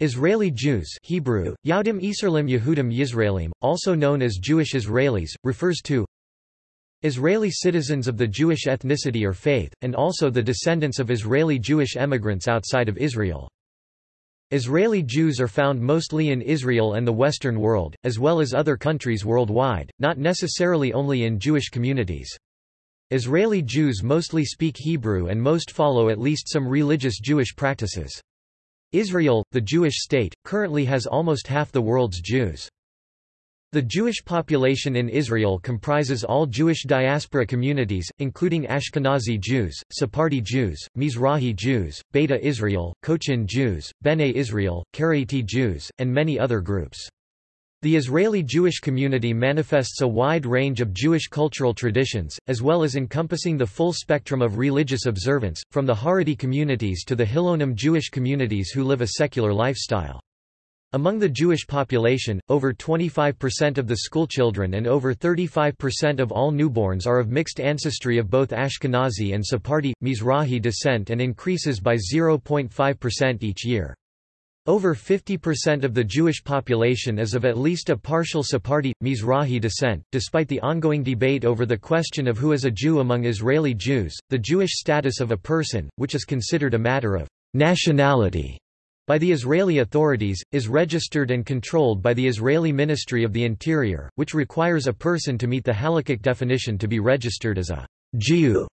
Israeli Jews Hebrew, Yahudim Yisraelim Yehudim Yisraelim, also known as Jewish Israelis, refers to Israeli citizens of the Jewish ethnicity or faith, and also the descendants of Israeli Jewish emigrants outside of Israel. Israeli Jews are found mostly in Israel and the Western world, as well as other countries worldwide, not necessarily only in Jewish communities. Israeli Jews mostly speak Hebrew and most follow at least some religious Jewish practices. Israel, the Jewish state, currently has almost half the world's Jews. The Jewish population in Israel comprises all Jewish diaspora communities, including Ashkenazi Jews, Sephardi Jews, Mizrahi Jews, Beta Israel, Cochin Jews, Bene Israel, Karaite Jews, and many other groups. The Israeli Jewish community manifests a wide range of Jewish cultural traditions, as well as encompassing the full spectrum of religious observance, from the Haredi communities to the Hilonim Jewish communities who live a secular lifestyle. Among the Jewish population, over 25% of the schoolchildren and over 35% of all newborns are of mixed ancestry of both Ashkenazi and Sephardi, Mizrahi descent and increases by 0.5% each year. Over 50% of the Jewish population is of at least a partial Sephardi, Mizrahi descent. Despite the ongoing debate over the question of who is a Jew among Israeli Jews, the Jewish status of a person, which is considered a matter of nationality, by the Israeli authorities, is registered and controlled by the Israeli Ministry of the Interior, which requires a person to meet the halakhic definition to be registered as a Jew.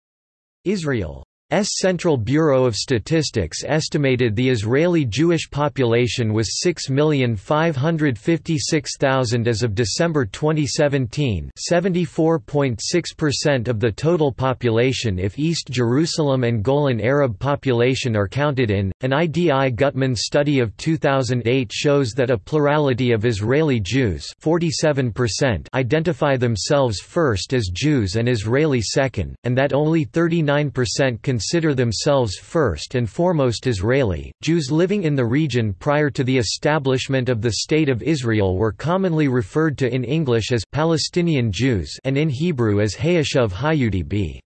Israel Central Bureau of Statistics estimated the Israeli Jewish population was 6,556,000 as of December 2017 74.6% of the total population if East Jerusalem and Golan Arab population are counted in. An IDI Gutman study of 2008 shows that a plurality of Israeli Jews 47% identify themselves first as Jews and Israeli second, and that only 39% consider themselves first and foremost Israeli. Jews living in the region prior to the establishment of the State of Israel were commonly referred to in English as Palestinian Jews and in Hebrew as Hayashav Hayudi b.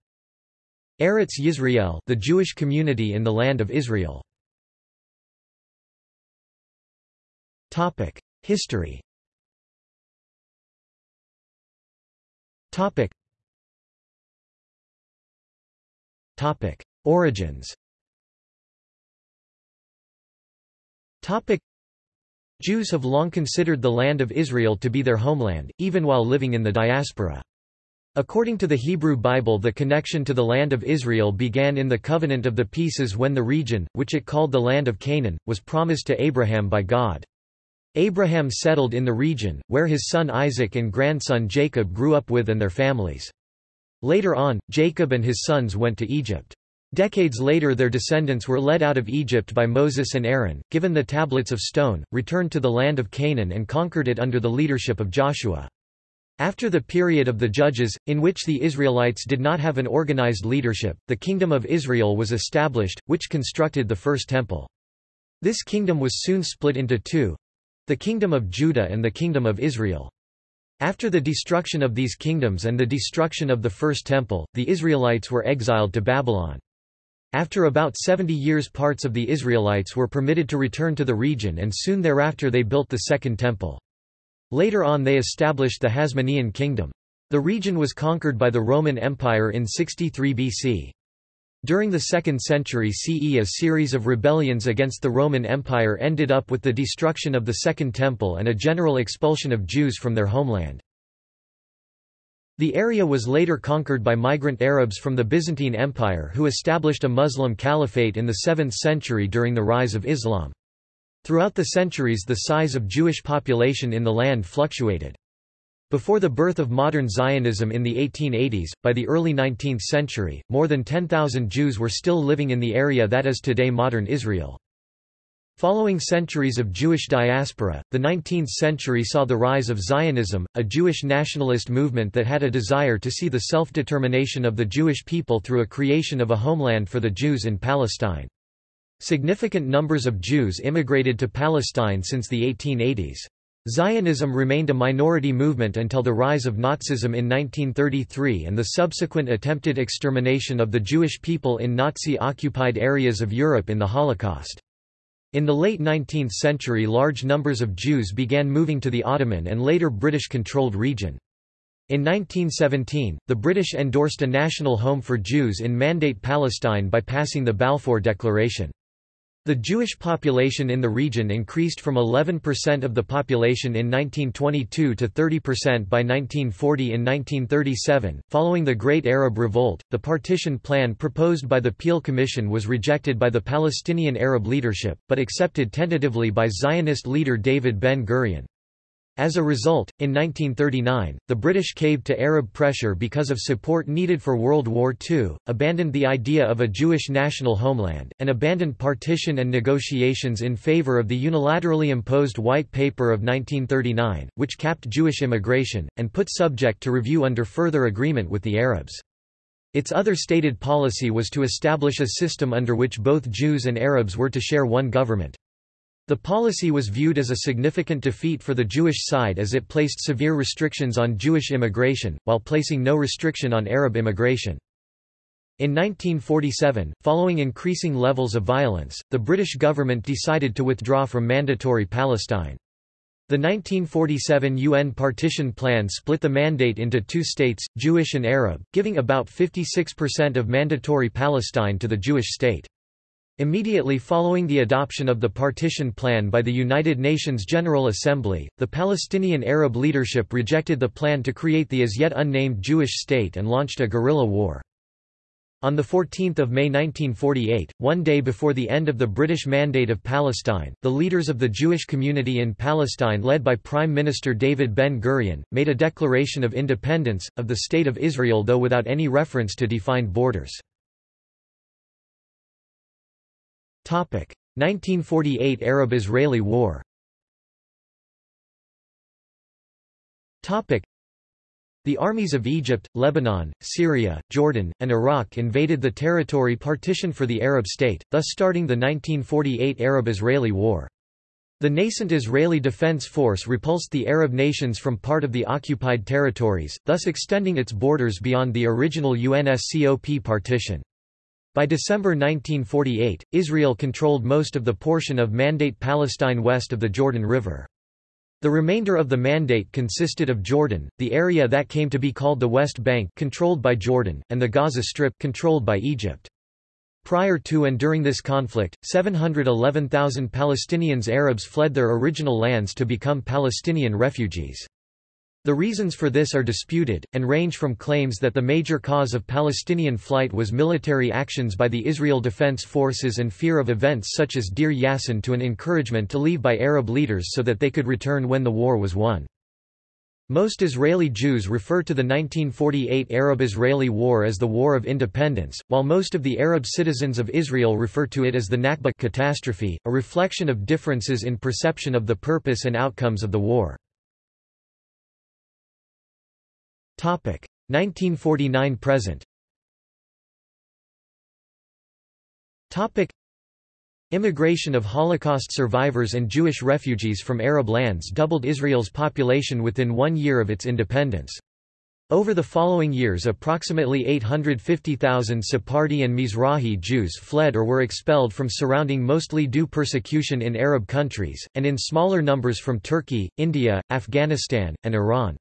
Eretz Yisrael, the Jewish community in the land of Israel. Topic: History. Topic. Topic: Origins. Topic: Jews have long considered the land of Israel to be their homeland, even while living in the diaspora. According to the Hebrew Bible the connection to the land of Israel began in the Covenant of the Pieces when the region, which it called the land of Canaan, was promised to Abraham by God. Abraham settled in the region, where his son Isaac and grandson Jacob grew up with and their families. Later on, Jacob and his sons went to Egypt. Decades later their descendants were led out of Egypt by Moses and Aaron, given the tablets of stone, returned to the land of Canaan and conquered it under the leadership of Joshua. After the period of the Judges, in which the Israelites did not have an organized leadership, the Kingdom of Israel was established, which constructed the First Temple. This kingdom was soon split into two—the Kingdom of Judah and the Kingdom of Israel. After the destruction of these kingdoms and the destruction of the First Temple, the Israelites were exiled to Babylon. After about 70 years parts of the Israelites were permitted to return to the region and soon thereafter they built the Second Temple. Later on they established the Hasmonean kingdom. The region was conquered by the Roman Empire in 63 BC. During the 2nd century CE a series of rebellions against the Roman Empire ended up with the destruction of the Second Temple and a general expulsion of Jews from their homeland. The area was later conquered by migrant Arabs from the Byzantine Empire who established a Muslim caliphate in the 7th century during the rise of Islam. Throughout the centuries the size of Jewish population in the land fluctuated. Before the birth of modern Zionism in the 1880s, by the early 19th century, more than 10,000 Jews were still living in the area that is today modern Israel. Following centuries of Jewish diaspora, the 19th century saw the rise of Zionism, a Jewish nationalist movement that had a desire to see the self-determination of the Jewish people through a creation of a homeland for the Jews in Palestine. Significant numbers of Jews immigrated to Palestine since the 1880s. Zionism remained a minority movement until the rise of Nazism in 1933 and the subsequent attempted extermination of the Jewish people in Nazi-occupied areas of Europe in the Holocaust. In the late 19th century large numbers of Jews began moving to the Ottoman and later British-controlled region. In 1917, the British endorsed a national home for Jews in Mandate Palestine by passing the Balfour Declaration. The Jewish population in the region increased from 11% of the population in 1922 to 30% by 1940 in 1937. Following the Great Arab Revolt, the partition plan proposed by the Peel Commission was rejected by the Palestinian Arab leadership, but accepted tentatively by Zionist leader David Ben-Gurion. As a result, in 1939, the British caved to Arab pressure because of support needed for World War II, abandoned the idea of a Jewish national homeland, and abandoned partition and negotiations in favour of the unilaterally imposed White Paper of 1939, which capped Jewish immigration, and put subject to review under further agreement with the Arabs. Its other stated policy was to establish a system under which both Jews and Arabs were to share one government. The policy was viewed as a significant defeat for the Jewish side as it placed severe restrictions on Jewish immigration, while placing no restriction on Arab immigration. In 1947, following increasing levels of violence, the British government decided to withdraw from Mandatory Palestine. The 1947 UN partition plan split the mandate into two states, Jewish and Arab, giving about 56% of Mandatory Palestine to the Jewish state. Immediately following the adoption of the partition plan by the United Nations General Assembly, the Palestinian Arab leadership rejected the plan to create the as yet unnamed Jewish state and launched a guerrilla war. On 14 May 1948, one day before the end of the British Mandate of Palestine, the leaders of the Jewish community in Palestine led by Prime Minister David Ben-Gurion, made a declaration of independence, of the State of Israel though without any reference to defined borders. 1948 Arab-Israeli War the armies of Egypt, Lebanon, Syria, Jordan, and Iraq invaded the territory partitioned for the Arab state, thus starting the 1948 Arab-Israeli War. The nascent Israeli Defense Force repulsed the Arab nations from part of the occupied territories, thus extending its borders beyond the original UNSCOP partition. By December 1948, Israel controlled most of the portion of Mandate Palestine west of the Jordan River. The remainder of the Mandate consisted of Jordan, the area that came to be called the West Bank controlled by Jordan, and the Gaza Strip controlled by Egypt. Prior to and during this conflict, 711,000 Palestinians Arabs fled their original lands to become Palestinian refugees. The reasons for this are disputed, and range from claims that the major cause of Palestinian flight was military actions by the Israel Defense Forces and fear of events such as Deir Yassin to an encouragement to leave by Arab leaders so that they could return when the war was won. Most Israeli Jews refer to the 1948 Arab-Israeli War as the War of Independence, while most of the Arab citizens of Israel refer to it as the Nakba catastrophe, a reflection of differences in perception of the purpose and outcomes of the war. 1949 present Immigration of Holocaust survivors and Jewish refugees from Arab lands doubled Israel's population within one year of its independence. Over the following years approximately 850,000 Sephardi and Mizrahi Jews fled or were expelled from surrounding mostly due persecution in Arab countries, and in smaller numbers from Turkey, India, Afghanistan, and Iran.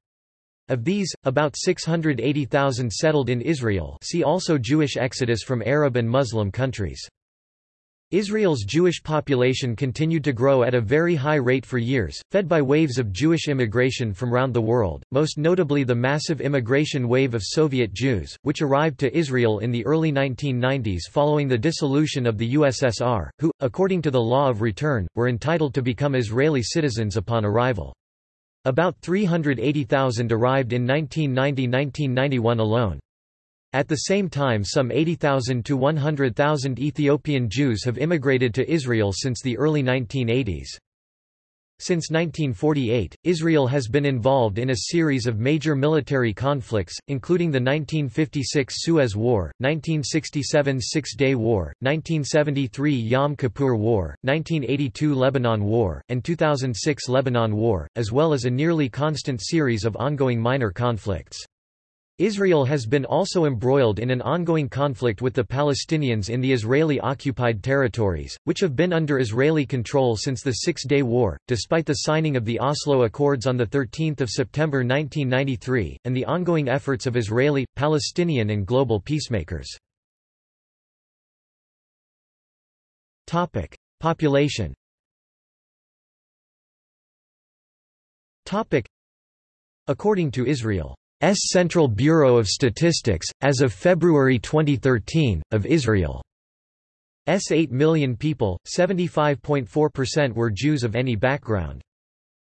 Of these, about 680,000 settled in Israel see also Jewish exodus from Arab and Muslim countries. Israel's Jewish population continued to grow at a very high rate for years, fed by waves of Jewish immigration from around the world, most notably the massive immigration wave of Soviet Jews, which arrived to Israel in the early 1990s following the dissolution of the USSR, who, according to the law of return, were entitled to become Israeli citizens upon arrival. About 380,000 arrived in 1990–1991 alone. At the same time some 80,000 to 100,000 Ethiopian Jews have immigrated to Israel since the early 1980s. Since 1948, Israel has been involved in a series of major military conflicts, including the 1956 Suez War, 1967 Six-Day War, 1973 Yom Kippur War, 1982 Lebanon War, and 2006 Lebanon War, as well as a nearly constant series of ongoing minor conflicts. Israel has been also embroiled in an ongoing conflict with the Palestinians in the Israeli-occupied territories, which have been under Israeli control since the Six-Day War, despite the signing of the Oslo Accords on 13 September 1993, and the ongoing efforts of Israeli, Palestinian and global peacemakers. Population According to Israel Central Bureau of Statistics, as of February 2013, of Israel's 8 million people, 75.4% were Jews of any background.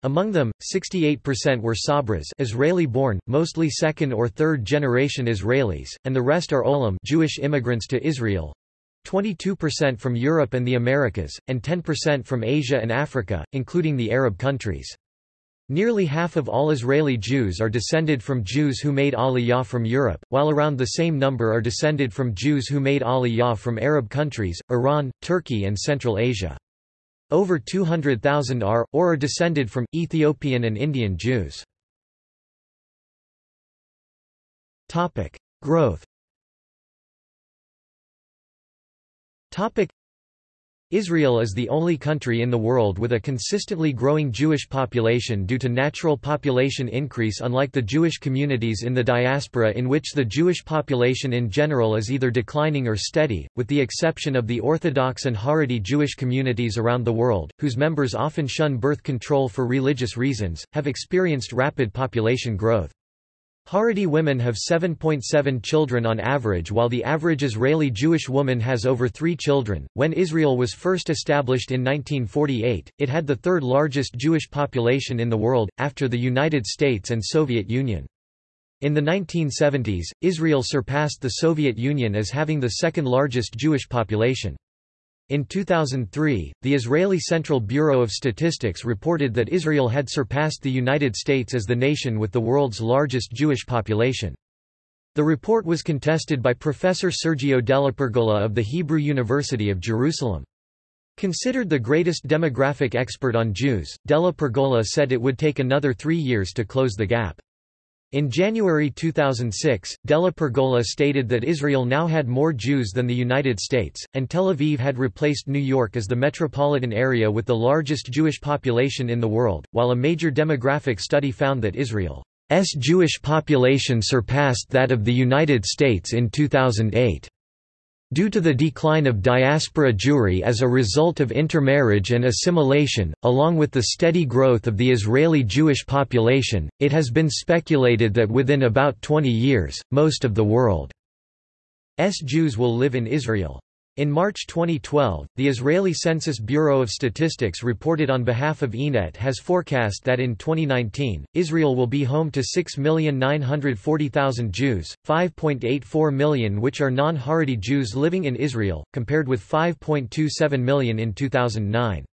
Among them, 68% were Sabras Israeli-born, mostly second or third generation Israelis, and the rest are Olim Jewish immigrants to Israel, 22% from Europe and the Americas, and 10% from Asia and Africa, including the Arab countries. Nearly half of all Israeli Jews are descended from Jews who made Aliyah from Europe, while around the same number are descended from Jews who made Aliyah from Arab countries, Iran, Turkey and Central Asia. Over 200,000 are, or are descended from, Ethiopian and Indian Jews. Growth Israel is the only country in the world with a consistently growing Jewish population due to natural population increase unlike the Jewish communities in the diaspora in which the Jewish population in general is either declining or steady, with the exception of the Orthodox and Haredi Jewish communities around the world, whose members often shun birth control for religious reasons, have experienced rapid population growth. Haredi women have 7.7 children on average while the average Israeli Jewish woman has over three children. When Israel was first established in 1948, it had the third largest Jewish population in the world, after the United States and Soviet Union. In the 1970s, Israel surpassed the Soviet Union as having the second largest Jewish population. In 2003, the Israeli Central Bureau of Statistics reported that Israel had surpassed the United States as the nation with the world's largest Jewish population. The report was contested by Professor Sergio Della Pergola of the Hebrew University of Jerusalem. Considered the greatest demographic expert on Jews, Della Pergola said it would take another three years to close the gap. In January 2006, Della Pergola stated that Israel now had more Jews than the United States, and Tel Aviv had replaced New York as the metropolitan area with the largest Jewish population in the world, while a major demographic study found that Israel's Jewish population surpassed that of the United States in 2008. Due to the decline of diaspora Jewry as a result of intermarriage and assimilation, along with the steady growth of the Israeli Jewish population, it has been speculated that within about 20 years, most of the world's Jews will live in Israel. In March 2012, the Israeli Census Bureau of Statistics reported on behalf of Ynet has forecast that in 2019, Israel will be home to 6,940,000 Jews, 5.84 million which are non-Haredi Jews living in Israel, compared with 5.27 million in 2009.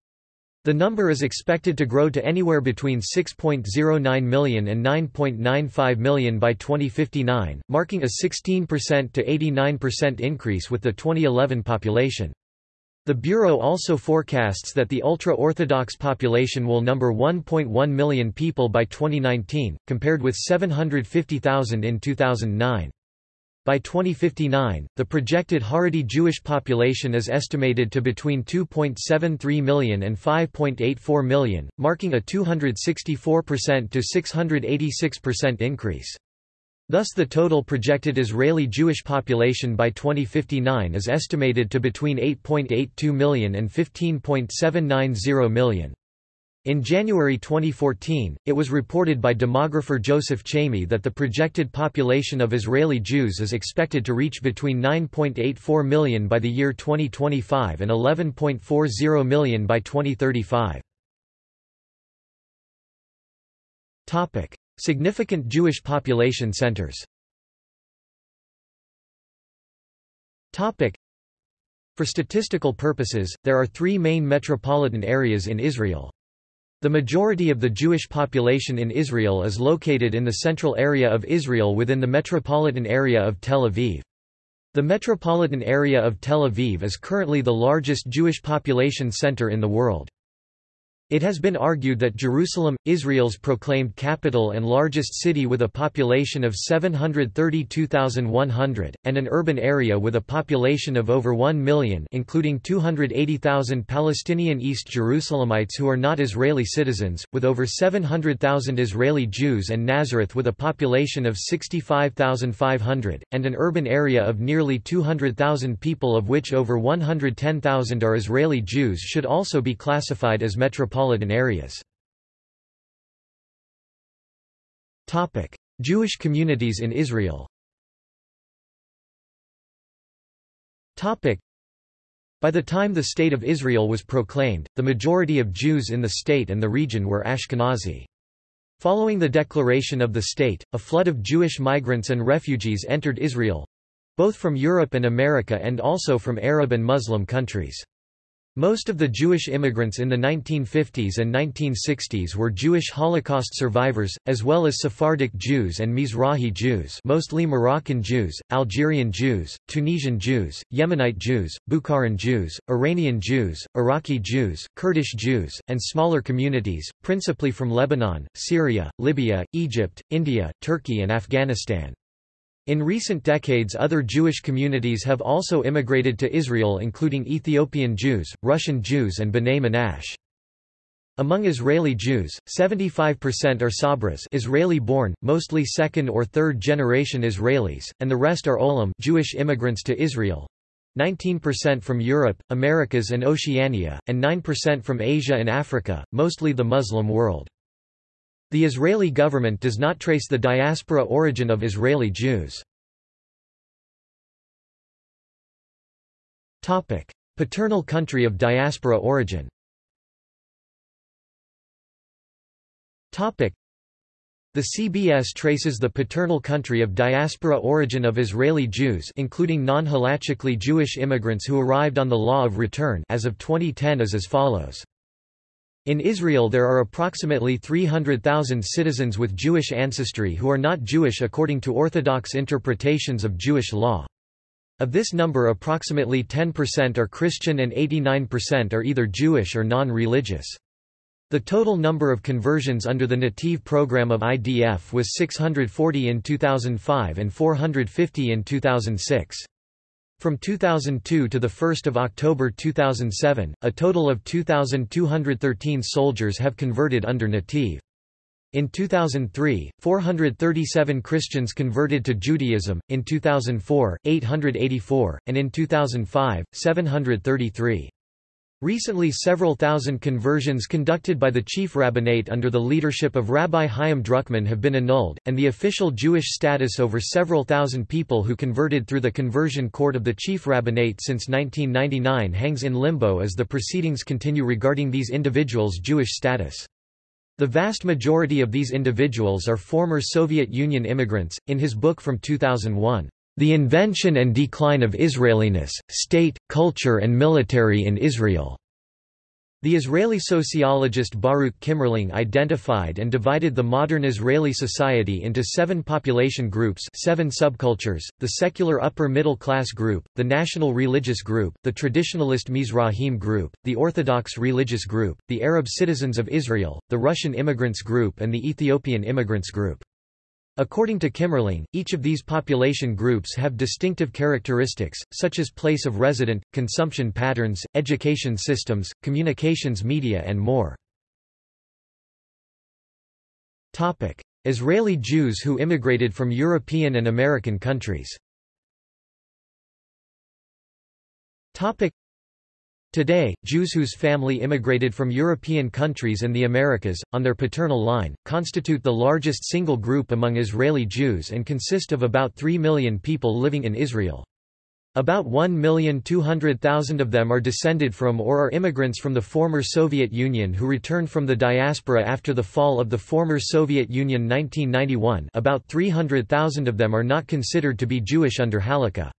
The number is expected to grow to anywhere between 6.09 million and 9.95 million by 2059, marking a 16% to 89% increase with the 2011 population. The Bureau also forecasts that the ultra-Orthodox population will number 1.1 million people by 2019, compared with 750,000 in 2009. By 2059, the projected Haredi Jewish population is estimated to between 2.73 million and 5.84 million, marking a 264% to 686% increase. Thus the total projected Israeli Jewish population by 2059 is estimated to between 8.82 million and 15.790 million. In January 2014, it was reported by demographer Joseph Chamie that the projected population of Israeli Jews is expected to reach between 9.84 million by the year 2025 and 11.40 million by 2035. Topic: Significant Jewish population centers. Topic: For statistical purposes, there are three main metropolitan areas in Israel. The majority of the Jewish population in Israel is located in the central area of Israel within the metropolitan area of Tel Aviv. The metropolitan area of Tel Aviv is currently the largest Jewish population center in the world. It has been argued that Jerusalem, Israel's proclaimed capital and largest city with a population of 732,100, and an urban area with a population of over 1 million including 280,000 Palestinian East Jerusalemites who are not Israeli citizens, with over 700,000 Israeli Jews and Nazareth with a population of 65,500, and an urban area of nearly 200,000 people of which over 110,000 are Israeli Jews should also be classified as metropolitan metropolitan areas. Jewish communities in Israel by the time the State of Israel was proclaimed, the majority of Jews in the state and the region were Ashkenazi. Following the declaration of the state, a flood of Jewish migrants and refugees entered Israel—both from Europe and America and also from Arab and Muslim countries. Most of the Jewish immigrants in the 1950s and 1960s were Jewish Holocaust survivors, as well as Sephardic Jews and Mizrahi Jews mostly Moroccan Jews, Algerian Jews, Tunisian Jews, Yemenite Jews, Bukharan Jews, Iranian Jews, Iraqi Jews, Kurdish Jews, and smaller communities, principally from Lebanon, Syria, Libya, Egypt, India, Turkey and Afghanistan. In recent decades other Jewish communities have also immigrated to Israel including Ethiopian Jews, Russian Jews and B'nai Menashe. Among Israeli Jews, 75% are Sabras Israeli-born, mostly second or third generation Israelis, and the rest are Olim Jewish immigrants to Israel. 19% from Europe, Americas and Oceania, and 9% from Asia and Africa, mostly the Muslim world. The Israeli government does not trace the diaspora origin of Israeli Jews. Paternal country of diaspora origin the CBS traces the paternal country of diaspora origin of Israeli Jews including non-halachically Jewish immigrants who arrived on the law of return as of 2010 is as follows. In Israel there are approximately 300,000 citizens with Jewish ancestry who are not Jewish according to Orthodox interpretations of Jewish law. Of this number approximately 10% are Christian and 89% are either Jewish or non-religious. The total number of conversions under the Nativ program of IDF was 640 in 2005 and 450 in 2006. From 2002 to 1 October 2007, a total of 2,213 soldiers have converted under Nativ. In 2003, 437 Christians converted to Judaism, in 2004, 884, and in 2005, 733. Recently several thousand conversions conducted by the chief rabbinate under the leadership of Rabbi Chaim Druckman have been annulled, and the official Jewish status over several thousand people who converted through the conversion court of the chief rabbinate since 1999 hangs in limbo as the proceedings continue regarding these individuals' Jewish status. The vast majority of these individuals are former Soviet Union immigrants. In his book from 2001, the Invention and Decline of Israeliness, State, Culture and Military in Israel. The Israeli sociologist Baruch Kimmerling identified and divided the modern Israeli society into seven population groups seven subcultures, the secular upper-middle class group, the national religious group, the traditionalist Mizrahim group, the Orthodox religious group, the Arab citizens of Israel, the Russian immigrants group and the Ethiopian immigrants group. According to Kimmerling, each of these population groups have distinctive characteristics, such as place of resident, consumption patterns, education systems, communications media and more. Israeli Jews who immigrated from European and American countries Today, Jews whose family immigrated from European countries and the Americas, on their paternal line, constitute the largest single group among Israeli Jews and consist of about 3 million people living in Israel. About 1,200,000 of them are descended from or are immigrants from the former Soviet Union who returned from the diaspora after the fall of the former Soviet Union 1991 about 300,000 of them are not considered to be Jewish under Halakha.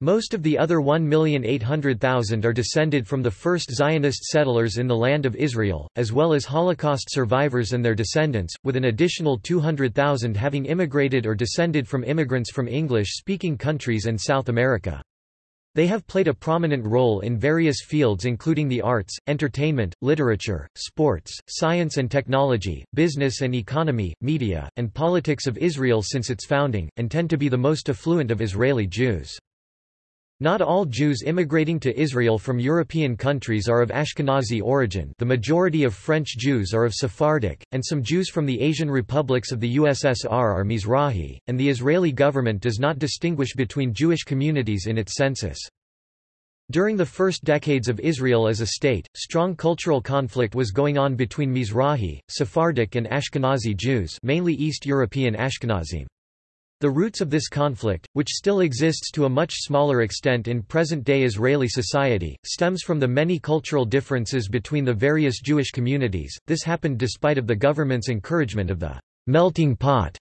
Most of the other 1,800,000 are descended from the first Zionist settlers in the Land of Israel, as well as Holocaust survivors and their descendants, with an additional 200,000 having immigrated or descended from immigrants from English-speaking countries and South America. They have played a prominent role in various fields including the arts, entertainment, literature, sports, science and technology, business and economy, media, and politics of Israel since its founding, and tend to be the most affluent of Israeli Jews. Not all Jews immigrating to Israel from European countries are of Ashkenazi origin the majority of French Jews are of Sephardic, and some Jews from the Asian republics of the USSR are Mizrahi, and the Israeli government does not distinguish between Jewish communities in its census. During the first decades of Israel as a state, strong cultural conflict was going on between Mizrahi, Sephardic and Ashkenazi Jews mainly East European Ashkenazim. The roots of this conflict, which still exists to a much smaller extent in present-day Israeli society, stems from the many cultural differences between the various Jewish communities. This happened despite of the government's encouragement of the melting pot.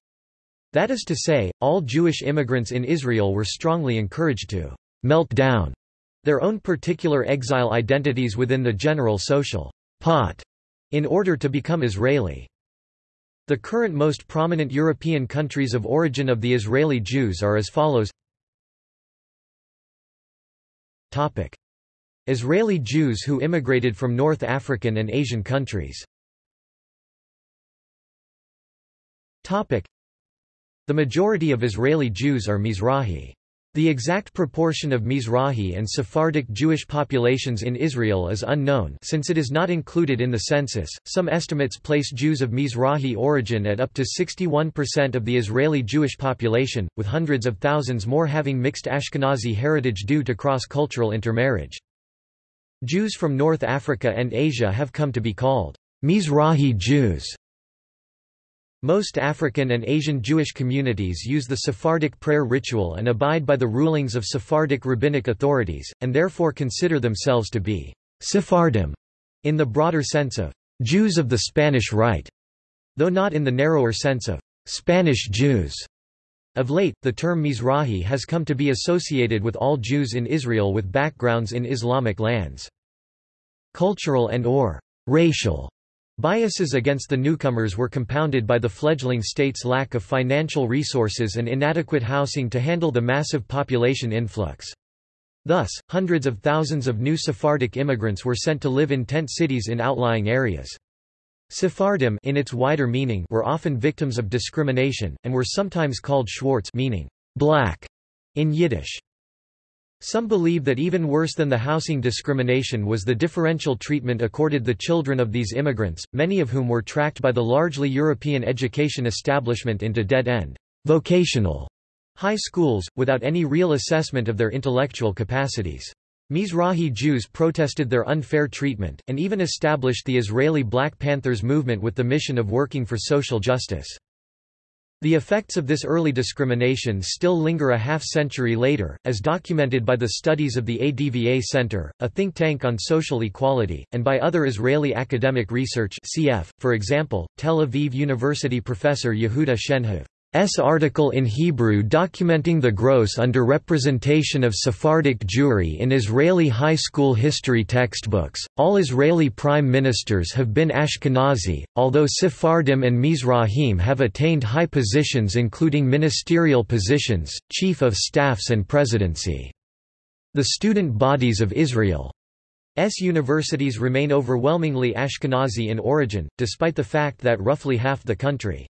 That is to say, all Jewish immigrants in Israel were strongly encouraged to melt down their own particular exile identities within the general social pot in order to become Israeli. The current most prominent European countries of origin of the Israeli Jews are as follows. Israeli Jews who immigrated from North African and Asian countries. The majority of Israeli Jews are Mizrahi. The exact proportion of Mizrahi and Sephardic Jewish populations in Israel is unknown since it is not included in the census. Some estimates place Jews of Mizrahi origin at up to 61% of the Israeli Jewish population, with hundreds of thousands more having mixed Ashkenazi heritage due to cross-cultural intermarriage. Jews from North Africa and Asia have come to be called Mizrahi Jews most African and Asian Jewish communities use the Sephardic prayer ritual and abide by the rulings of Sephardic rabbinic authorities, and therefore consider themselves to be Sephardim in the broader sense of Jews of the Spanish Rite, though not in the narrower sense of Spanish Jews. Of late, the term Mizrahi has come to be associated with all Jews in Israel with backgrounds in Islamic lands. Cultural and or racial Biases against the newcomers were compounded by the fledgling state's lack of financial resources and inadequate housing to handle the massive population influx. Thus, hundreds of thousands of new Sephardic immigrants were sent to live in tent cities in outlying areas. Sephardim in its wider meaning were often victims of discrimination, and were sometimes called Schwartz meaning black in Yiddish. Some believe that even worse than the housing discrimination was the differential treatment accorded the children of these immigrants, many of whom were tracked by the largely European education establishment into dead-end, vocational high schools, without any real assessment of their intellectual capacities. Mizrahi Jews protested their unfair treatment, and even established the Israeli Black Panthers movement with the mission of working for social justice. The effects of this early discrimination still linger a half-century later, as documented by the studies of the ADVA Center, a think tank on social equality, and by other Israeli academic research cf., for example, Tel Aviv University professor Yehuda Shenhav. S article in Hebrew documenting the gross underrepresentation of Sephardic Jewry in Israeli high school history textbooks. All Israeli prime ministers have been Ashkenazi, although Sephardim and Mizrahim have attained high positions including ministerial positions, chief of staffs and presidency. The student bodies of Israel S universities remain overwhelmingly Ashkenazi in origin, despite the fact that roughly half the country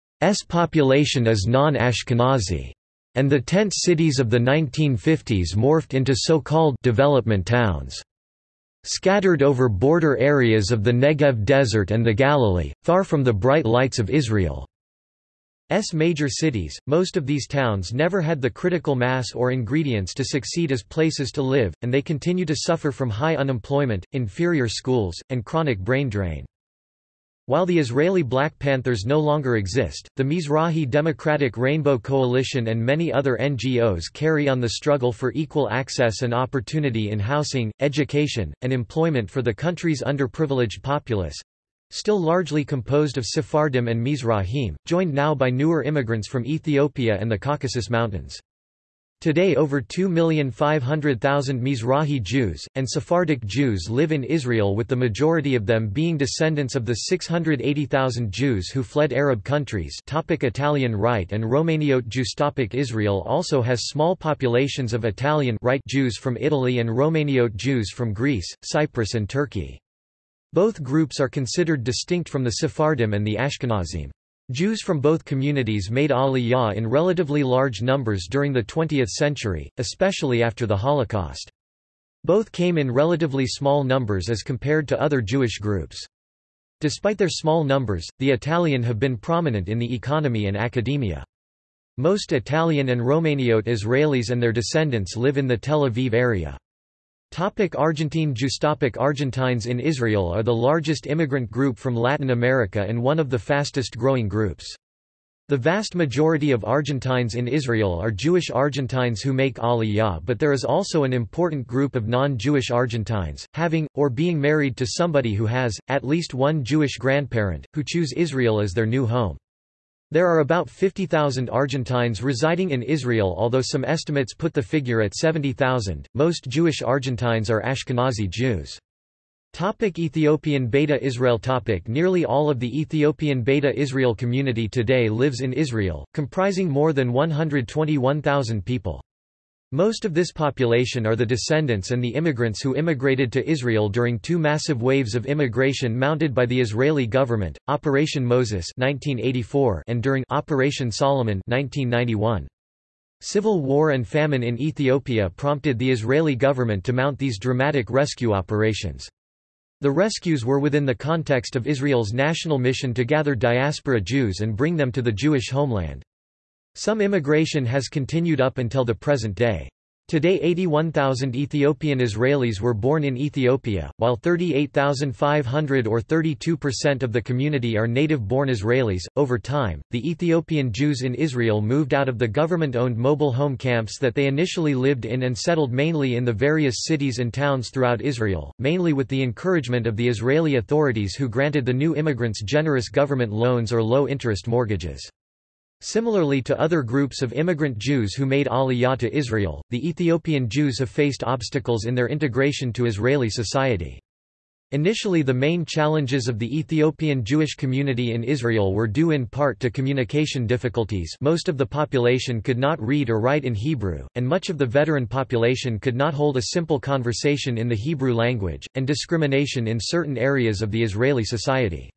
population is non-Ashkenazi, and the tent cities of the 1950s morphed into so-called development towns. Scattered over border areas of the Negev Desert and the Galilee, far from the bright lights of Israel's major cities, most of these towns never had the critical mass or ingredients to succeed as places to live, and they continue to suffer from high unemployment, inferior schools, and chronic brain drain. While the Israeli Black Panthers no longer exist, the Mizrahi Democratic Rainbow Coalition and many other NGOs carry on the struggle for equal access and opportunity in housing, education, and employment for the country's underprivileged populace—still largely composed of Sephardim and Mizrahim, joined now by newer immigrants from Ethiopia and the Caucasus Mountains. Today over 2,500,000 Mizrahi Jews, and Sephardic Jews live in Israel with the majority of them being descendants of the 680,000 Jews who fled Arab countries topic Italian Rite and Romaniote Jews topic Israel also has small populations of Italian Rite Jews from Italy and Romaniote Jews from Greece, Cyprus and Turkey. Both groups are considered distinct from the Sephardim and the Ashkenazim. Jews from both communities made Aliyah in relatively large numbers during the 20th century, especially after the Holocaust. Both came in relatively small numbers as compared to other Jewish groups. Despite their small numbers, the Italian have been prominent in the economy and academia. Most Italian and Romaniote Israelis and their descendants live in the Tel Aviv area. Topic Argentine Jews Topic Argentines in Israel are the largest immigrant group from Latin America and one of the fastest growing groups. The vast majority of Argentines in Israel are Jewish Argentines who make Aliyah but there is also an important group of non-Jewish Argentines, having, or being married to somebody who has, at least one Jewish grandparent, who choose Israel as their new home. There are about 50,000 Argentines residing in Israel although some estimates put the figure at 70,000. Most Jewish Argentines are Ashkenazi Jews. Topic Ethiopian Beta Israel topic Nearly all of the Ethiopian Beta Israel community today lives in Israel, comprising more than 121,000 people. Most of this population are the descendants and the immigrants who immigrated to Israel during two massive waves of immigration mounted by the Israeli government, Operation Moses 1984 and during Operation Solomon 1991. Civil war and famine in Ethiopia prompted the Israeli government to mount these dramatic rescue operations. The rescues were within the context of Israel's national mission to gather diaspora Jews and bring them to the Jewish homeland. Some immigration has continued up until the present day. Today 81,000 Ethiopian Israelis were born in Ethiopia, while 38,500 or 32% of the community are native-born Israelis. Over time, the Ethiopian Jews in Israel moved out of the government-owned mobile home camps that they initially lived in and settled mainly in the various cities and towns throughout Israel, mainly with the encouragement of the Israeli authorities who granted the new immigrants generous government loans or low-interest mortgages. Similarly to other groups of immigrant Jews who made Aliyah to Israel, the Ethiopian Jews have faced obstacles in their integration to Israeli society. Initially the main challenges of the Ethiopian Jewish community in Israel were due in part to communication difficulties most of the population could not read or write in Hebrew, and much of the veteran population could not hold a simple conversation in the Hebrew language, and discrimination in certain areas of the Israeli society.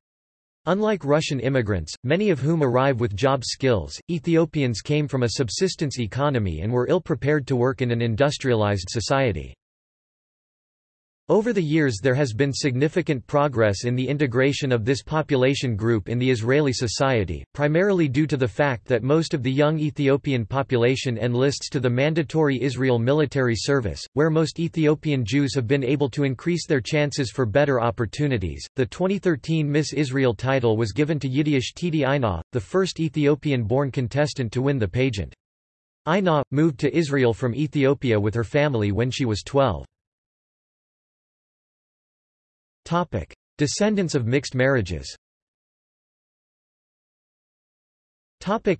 Unlike Russian immigrants, many of whom arrive with job skills, Ethiopians came from a subsistence economy and were ill-prepared to work in an industrialized society. Over the years there has been significant progress in the integration of this population group in the Israeli society, primarily due to the fact that most of the young Ethiopian population enlists to the mandatory Israel military service, where most Ethiopian Jews have been able to increase their chances for better opportunities. The 2013 Miss Israel title was given to Yityish Titi Aynaw, the first Ethiopian-born contestant to win the pageant. Aynaw, moved to Israel from Ethiopia with her family when she was 12. Topic: Descendants of mixed marriages. Topic: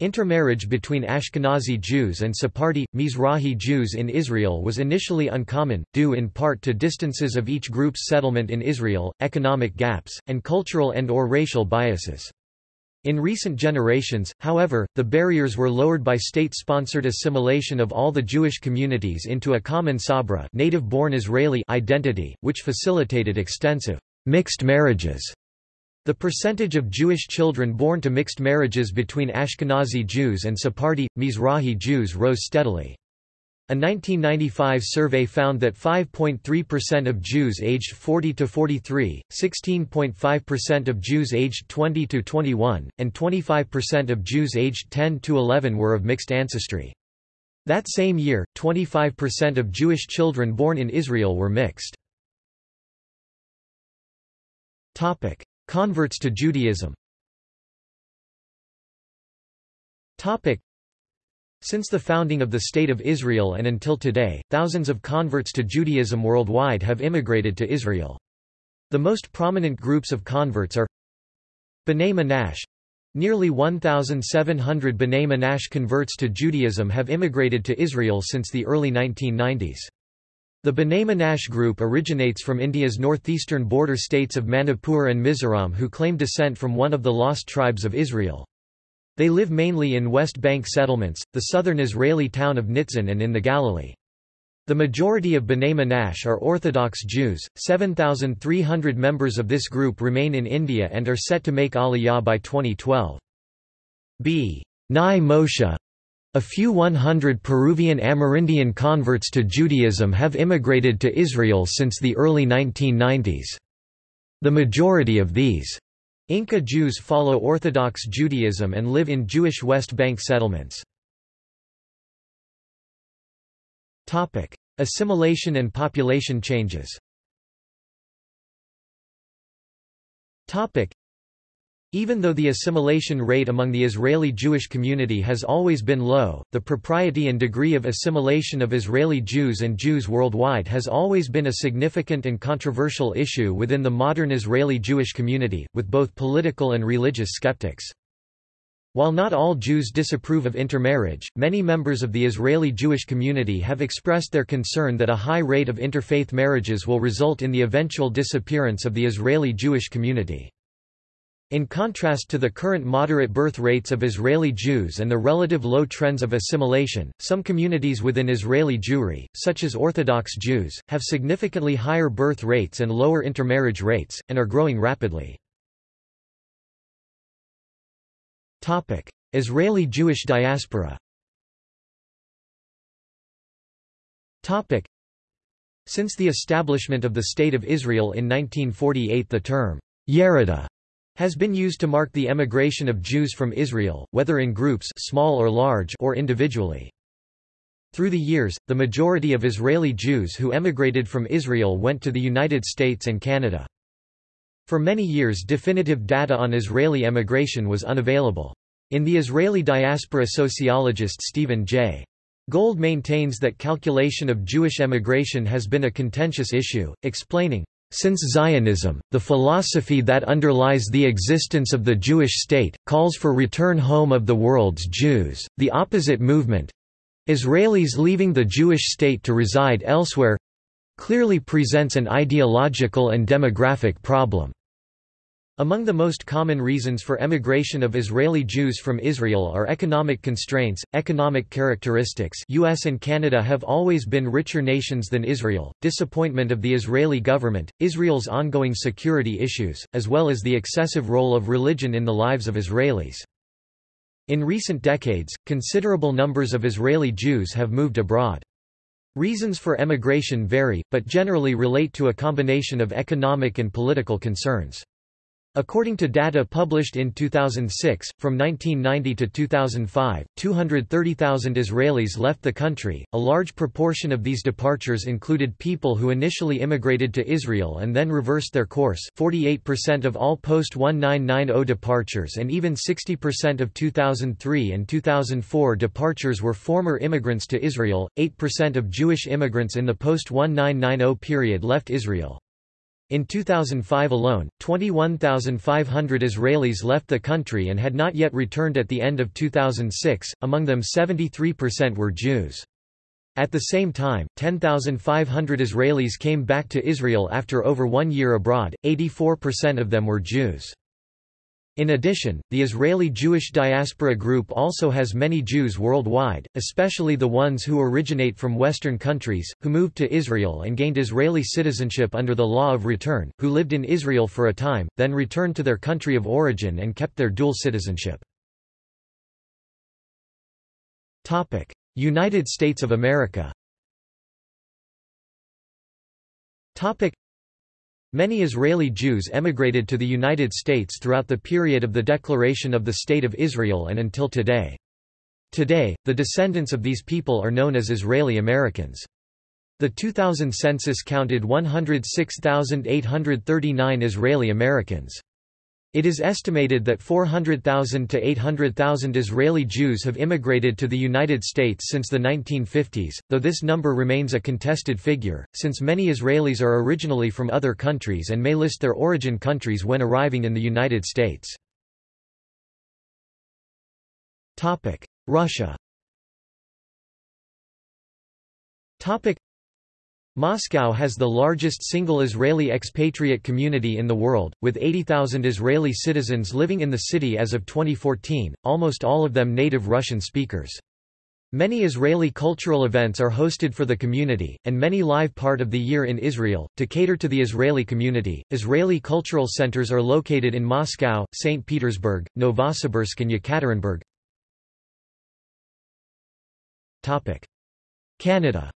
Intermarriage between Ashkenazi Jews and Sephardi, Mizrahi Jews in Israel was initially uncommon, due in part to distances of each group's settlement in Israel, economic gaps, and cultural and or racial biases. In recent generations, however, the barriers were lowered by state-sponsored assimilation of all the Jewish communities into a common Sabra native-born Israeli identity, which facilitated extensive mixed marriages. The percentage of Jewish children born to mixed marriages between Ashkenazi Jews and Sephardi, Mizrahi Jews rose steadily. A 1995 survey found that 5.3% of Jews aged 40 to 43, 16.5% of Jews aged 20 to 21, and 25% of Jews aged 10 to 11 were of mixed ancestry. That same year, 25% of Jewish children born in Israel were mixed. Topic: Converts to Judaism. Topic: since the founding of the State of Israel and until today, thousands of converts to Judaism worldwide have immigrated to Israel. The most prominent groups of converts are B'nai Menashe Nearly 1,700 B'nai Menashe converts to Judaism have immigrated to Israel since the early 1990s. The B'nai Menashe group originates from India's northeastern border states of Manipur and Mizoram who claim descent from one of the lost tribes of Israel. They live mainly in West Bank settlements, the southern Israeli town of Nitzan and in the Galilee. The majority of B'nai Menashe are Orthodox Jews. 7,300 members of this group remain in India and are set to make Aliyah by 2012. B. Nai Moshe a few 100 Peruvian Amerindian converts to Judaism have immigrated to Israel since the early 1990s. The majority of these Inca Jews follow Orthodox Judaism and live in Jewish West Bank settlements. Assimilation and population changes even though the assimilation rate among the Israeli Jewish community has always been low, the propriety and degree of assimilation of Israeli Jews and Jews worldwide has always been a significant and controversial issue within the modern Israeli Jewish community, with both political and religious skeptics. While not all Jews disapprove of intermarriage, many members of the Israeli Jewish community have expressed their concern that a high rate of interfaith marriages will result in the eventual disappearance of the Israeli Jewish community. In contrast to the current moderate birth rates of Israeli Jews and the relative low trends of assimilation, some communities within Israeli Jewry, such as Orthodox Jews, have significantly higher birth rates and lower intermarriage rates, and are growing rapidly. Israeli Jewish diaspora Since the establishment of the State of Israel in 1948 the term, Yerida has been used to mark the emigration of Jews from Israel, whether in groups small or, large or individually. Through the years, the majority of Israeli Jews who emigrated from Israel went to the United States and Canada. For many years definitive data on Israeli emigration was unavailable. In the Israeli diaspora sociologist Stephen J. Gold maintains that calculation of Jewish emigration has been a contentious issue, explaining, since Zionism, the philosophy that underlies the existence of the Jewish state, calls for return home of the world's Jews, the opposite movement—Israelis leaving the Jewish state to reside elsewhere—clearly presents an ideological and demographic problem. Among the most common reasons for emigration of Israeli Jews from Israel are economic constraints, economic characteristics US and Canada have always been richer nations than Israel, disappointment of the Israeli government, Israel's ongoing security issues, as well as the excessive role of religion in the lives of Israelis. In recent decades, considerable numbers of Israeli Jews have moved abroad. Reasons for emigration vary, but generally relate to a combination of economic and political concerns. According to data published in 2006, from 1990 to 2005, 230,000 Israelis left the country. A large proportion of these departures included people who initially immigrated to Israel and then reversed their course 48% of all post-1990 departures and even 60% of 2003 and 2004 departures were former immigrants to Israel. 8% of Jewish immigrants in the post-1990 period left Israel. In 2005 alone, 21,500 Israelis left the country and had not yet returned at the end of 2006, among them 73% were Jews. At the same time, 10,500 Israelis came back to Israel after over one year abroad, 84% of them were Jews. In addition, the Israeli Jewish diaspora group also has many Jews worldwide, especially the ones who originate from Western countries, who moved to Israel and gained Israeli citizenship under the law of return, who lived in Israel for a time, then returned to their country of origin and kept their dual citizenship. United States of America Many Israeli Jews emigrated to the United States throughout the period of the declaration of the State of Israel and until today. Today, the descendants of these people are known as Israeli Americans. The 2000 census counted 106,839 Israeli Americans. It is estimated that 400,000 to 800,000 Israeli Jews have immigrated to the United States since the 1950s, though this number remains a contested figure, since many Israelis are originally from other countries and may list their origin countries when arriving in the United States. Russia Moscow has the largest single Israeli expatriate community in the world, with 80,000 Israeli citizens living in the city as of 2014, almost all of them native Russian speakers. Many Israeli cultural events are hosted for the community, and many live part of the year in Israel. To cater to the Israeli community, Israeli cultural centers are located in Moscow, St. Petersburg, Novosibirsk, and Yekaterinburg. Canada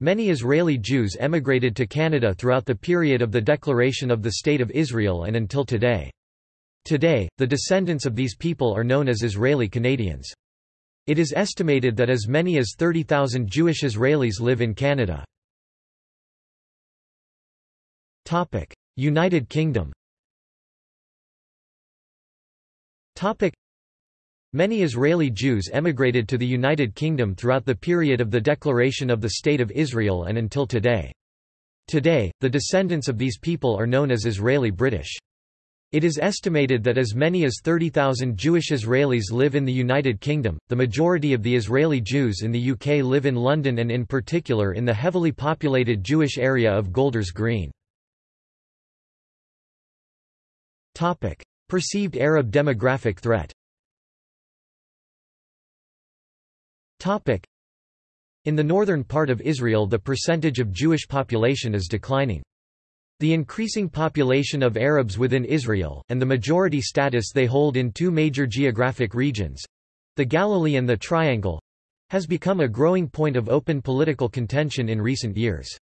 Many Israeli Jews emigrated to Canada throughout the period of the declaration of the State of Israel and until today. Today, the descendants of these people are known as Israeli Canadians. It is estimated that as many as 30,000 Jewish Israelis live in Canada. United Kingdom Many Israeli Jews emigrated to the United Kingdom throughout the period of the declaration of the State of Israel and until today. Today, the descendants of these people are known as Israeli British. It is estimated that as many as 30,000 Jewish Israelis live in the United Kingdom. The majority of the Israeli Jews in the UK live in London and in particular in the heavily populated Jewish area of Golders Green. Topic: Perceived Arab demographic threat. In the northern part of Israel the percentage of Jewish population is declining. The increasing population of Arabs within Israel, and the majority status they hold in two major geographic regions—the Galilee and the Triangle—has become a growing point of open political contention in recent years.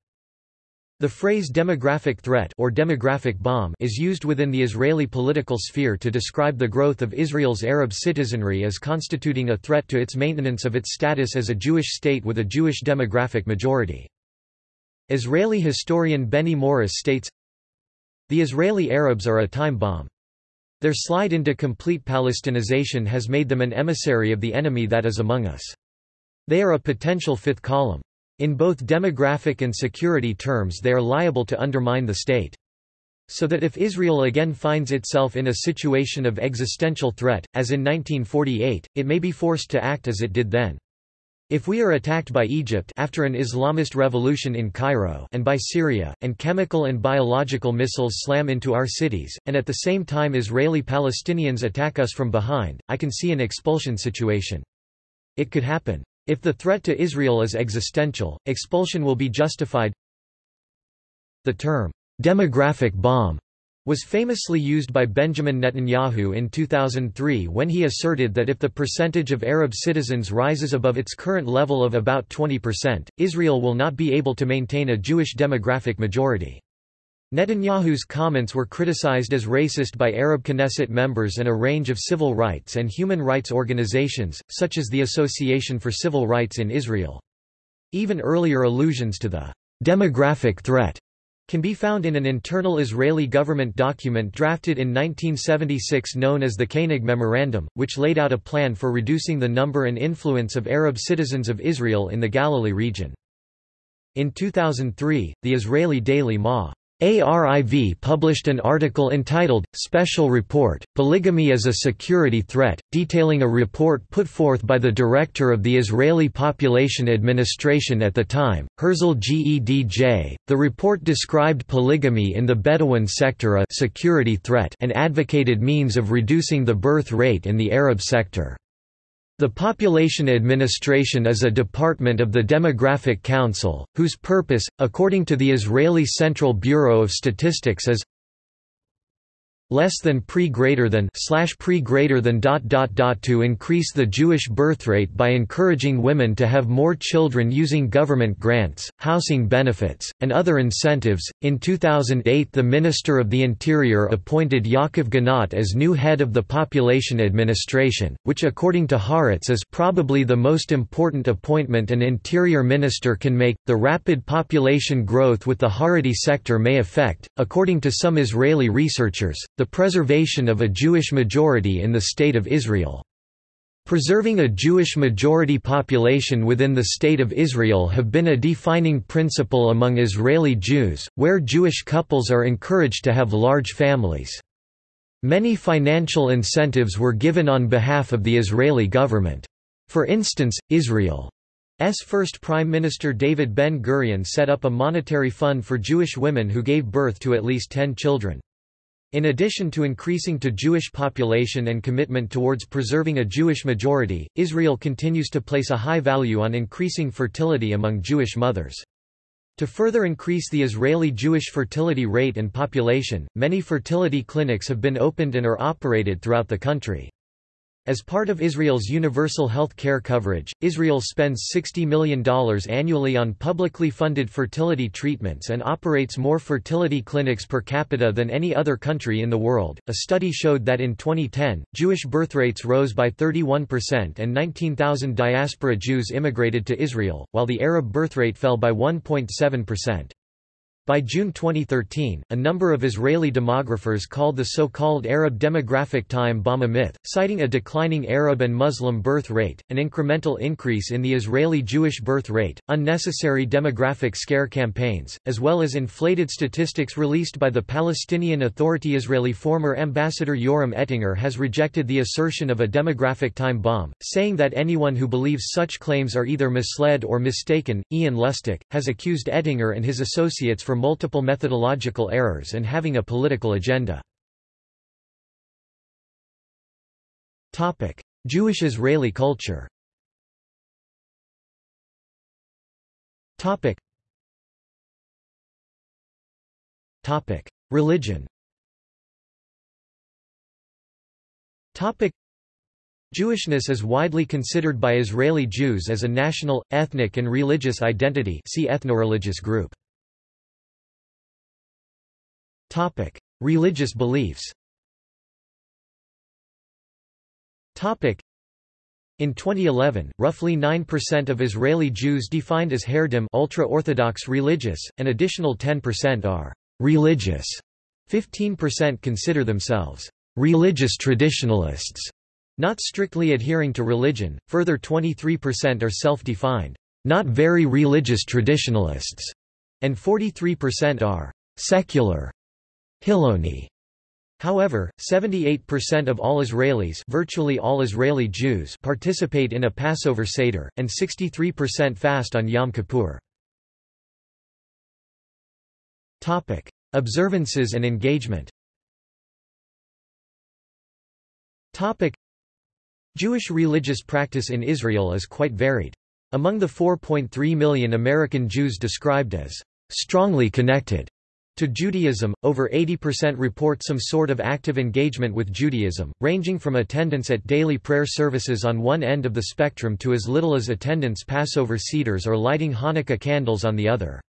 The phrase demographic threat or demographic bomb is used within the Israeli political sphere to describe the growth of Israel's Arab citizenry as constituting a threat to its maintenance of its status as a Jewish state with a Jewish demographic majority. Israeli historian Benny Morris states, The Israeli Arabs are a time bomb. Their slide into complete Palestinization has made them an emissary of the enemy that is among us. They are a potential fifth column. In both demographic and security terms they are liable to undermine the state. So that if Israel again finds itself in a situation of existential threat, as in 1948, it may be forced to act as it did then. If we are attacked by Egypt after an Islamist revolution in Cairo and by Syria, and chemical and biological missiles slam into our cities, and at the same time Israeli Palestinians attack us from behind, I can see an expulsion situation. It could happen. If the threat to Israel is existential, expulsion will be justified. The term, demographic bomb, was famously used by Benjamin Netanyahu in 2003 when he asserted that if the percentage of Arab citizens rises above its current level of about 20%, Israel will not be able to maintain a Jewish demographic majority. Netanyahu's comments were criticized as racist by Arab Knesset members and a range of civil rights and human rights organizations, such as the Association for Civil Rights in Israel. Even earlier allusions to the demographic threat can be found in an internal Israeli government document drafted in 1976 known as the Koenig Memorandum, which laid out a plan for reducing the number and influence of Arab citizens of Israel in the Galilee region. In 2003, the Israeli daily Ma ARIV published an article entitled, Special Report, Polygamy as a Security Threat, detailing a report put forth by the director of the Israeli Population Administration at the time, Herzl Gedj. The report described polygamy in the Bedouin sector a security threat and advocated means of reducing the birth rate in the Arab sector. The Population Administration is a department of the Demographic Council, whose purpose, according to the Israeli Central Bureau of Statistics is less than pre greater than slash pre greater than dot dot dot to increase the Jewish birth rate by encouraging women to have more children using government grants, housing benefits, and other incentives. In 2008, the Minister of the Interior appointed Yaakov Ganot as new head of the Population Administration, which according to Haaretz is probably the most important appointment an interior minister can make. The rapid population growth with the Haredi sector may affect, according to some Israeli researchers, the preservation of a Jewish majority in the State of Israel. Preserving a Jewish majority population within the State of Israel have been a defining principle among Israeli Jews, where Jewish couples are encouraged to have large families. Many financial incentives were given on behalf of the Israeli government. For instance, Israel's first Prime Minister David Ben-Gurion set up a monetary fund for Jewish women who gave birth to at least ten children. In addition to increasing to Jewish population and commitment towards preserving a Jewish majority, Israel continues to place a high value on increasing fertility among Jewish mothers. To further increase the Israeli Jewish fertility rate and population, many fertility clinics have been opened and are operated throughout the country. As part of Israel's universal health care coverage, Israel spends $60 million annually on publicly funded fertility treatments and operates more fertility clinics per capita than any other country in the world. A study showed that in 2010, Jewish birth rates rose by 31% and 19,000 diaspora Jews immigrated to Israel, while the Arab birth rate fell by 1.7%. By June 2013, a number of Israeli demographers called the so-called Arab demographic time bomb a myth, citing a declining Arab and Muslim birth rate, an incremental increase in the Israeli Jewish birth rate, unnecessary demographic scare campaigns, as well as inflated statistics released by the Palestinian Authority. Israeli former ambassador Yoram Ettinger has rejected the assertion of a demographic time bomb, saying that anyone who believes such claims are either misled or mistaken. Ian Lustick has accused Ettinger and his associates for for multiple methodological errors and having a political agenda. Jewish-Israeli culture. Religion. Jewishness is widely considered by Israeli Jews as a national, ethnic and religious identity see ethnoreligious group. Topic: Religious beliefs. Topic: In 2011, roughly 9% of Israeli Jews defined as Haredim ultra-Orthodox religious, an additional 10% are religious. 15% consider themselves religious traditionalists, not strictly adhering to religion. Further 23% are self-defined, not very religious traditionalists, and 43% are secular Hiloni. However, 78% of all Israelis virtually all Israeli Jews participate in a Passover Seder, and 63% fast on Yom Kippur. Observances and engagement Jewish religious practice in Israel is quite varied. Among the 4.3 million American Jews described as strongly connected to Judaism, over 80% report some sort of active engagement with Judaism, ranging from attendance at daily prayer services on one end of the spectrum to as little as attendance Passover Seders or lighting Hanukkah candles on the other.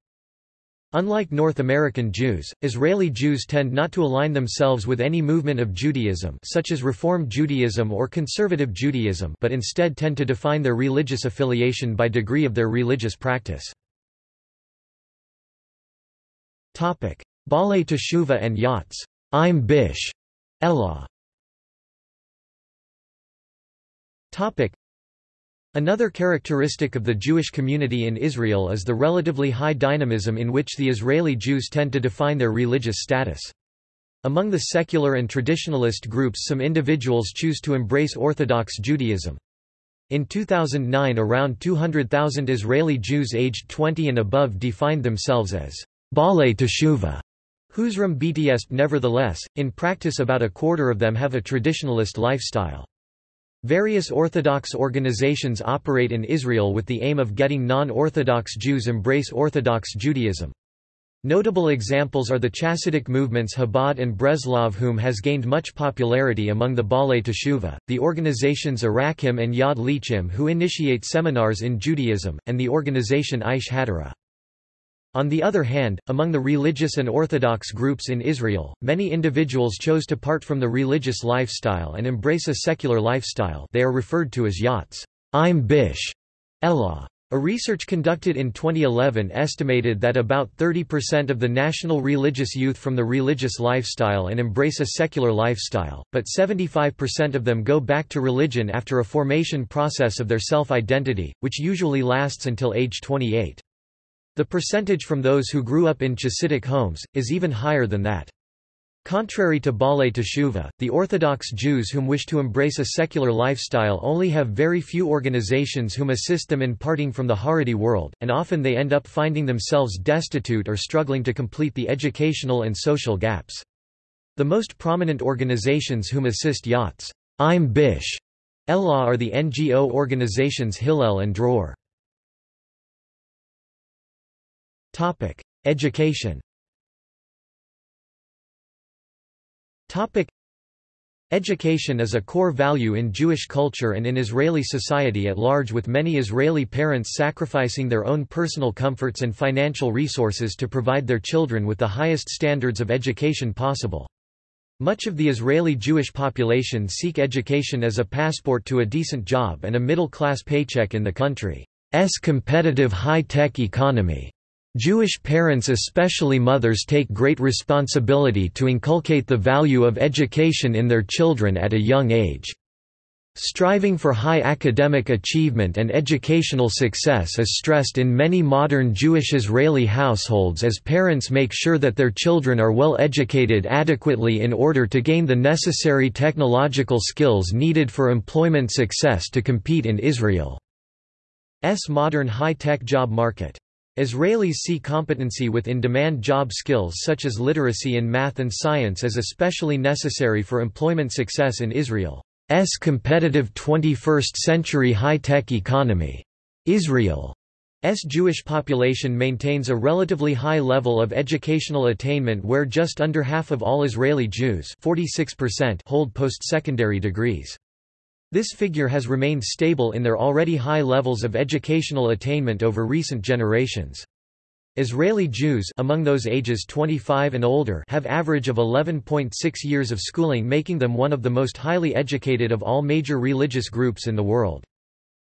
Unlike North American Jews, Israeli Jews tend not to align themselves with any movement of Judaism such as Reform Judaism or Conservative Judaism but instead tend to define their religious affiliation by degree of their religious practice. Topic: Baalei Teshuva and yachts. I'm Bish. Elah. Topic: Another characteristic of the Jewish community in Israel is the relatively high dynamism in which the Israeli Jews tend to define their religious status. Among the secular and traditionalist groups some individuals choose to embrace Orthodox Judaism. In 2009 around 200,000 Israeli Jews aged 20 and above defined themselves as Baalei Teshuva, Huzram BTS. Nevertheless, in practice about a quarter of them have a traditionalist lifestyle. Various Orthodox organizations operate in Israel with the aim of getting non-Orthodox Jews embrace Orthodox Judaism. Notable examples are the Chassidic movements Chabad and Breslov whom has gained much popularity among the Baalei Teshuva, the organizations Arachim and Yad L'Achim who initiate seminars in Judaism, and the organization Aish HaTorah. On the other hand, among the religious and Orthodox groups in Israel, many individuals chose to part from the religious lifestyle and embrace a secular lifestyle they are referred to as yachts. I'm Bish. Elah. A research conducted in 2011 estimated that about 30% of the national religious youth from the religious lifestyle and embrace a secular lifestyle, but 75% of them go back to religion after a formation process of their self-identity, which usually lasts until age 28. The percentage from those who grew up in Chassidic homes, is even higher than that. Contrary to Baalei Teshuva, the Orthodox Jews whom wish to embrace a secular lifestyle only have very few organizations whom assist them in parting from the Haredi world, and often they end up finding themselves destitute or struggling to complete the educational and social gaps. The most prominent organizations whom assist yachts, Im Bish, Elah are the NGO organizations Hillel and Dror. Education Education is a core value in Jewish culture and in Israeli society at large with many Israeli parents sacrificing their own personal comforts and financial resources to provide their children with the highest standards of education possible. Much of the Israeli Jewish population seek education as a passport to a decent job and a middle-class paycheck in the country's competitive high-tech economy. Jewish parents especially mothers take great responsibility to inculcate the value of education in their children at a young age. Striving for high academic achievement and educational success is stressed in many modern Jewish Israeli households as parents make sure that their children are well educated adequately in order to gain the necessary technological skills needed for employment success to compete in Israel's modern high-tech job market. Israelis see competency with in-demand job skills such as literacy in math and science as especially necessary for employment success in Israel's competitive 21st-century high-tech economy. Israel's Jewish population maintains a relatively high level of educational attainment where just under half of all Israeli Jews 46% hold post-secondary degrees. This figure has remained stable in their already high levels of educational attainment over recent generations. Israeli Jews among those ages 25 and older have average of 11.6 years of schooling making them one of the most highly educated of all major religious groups in the world.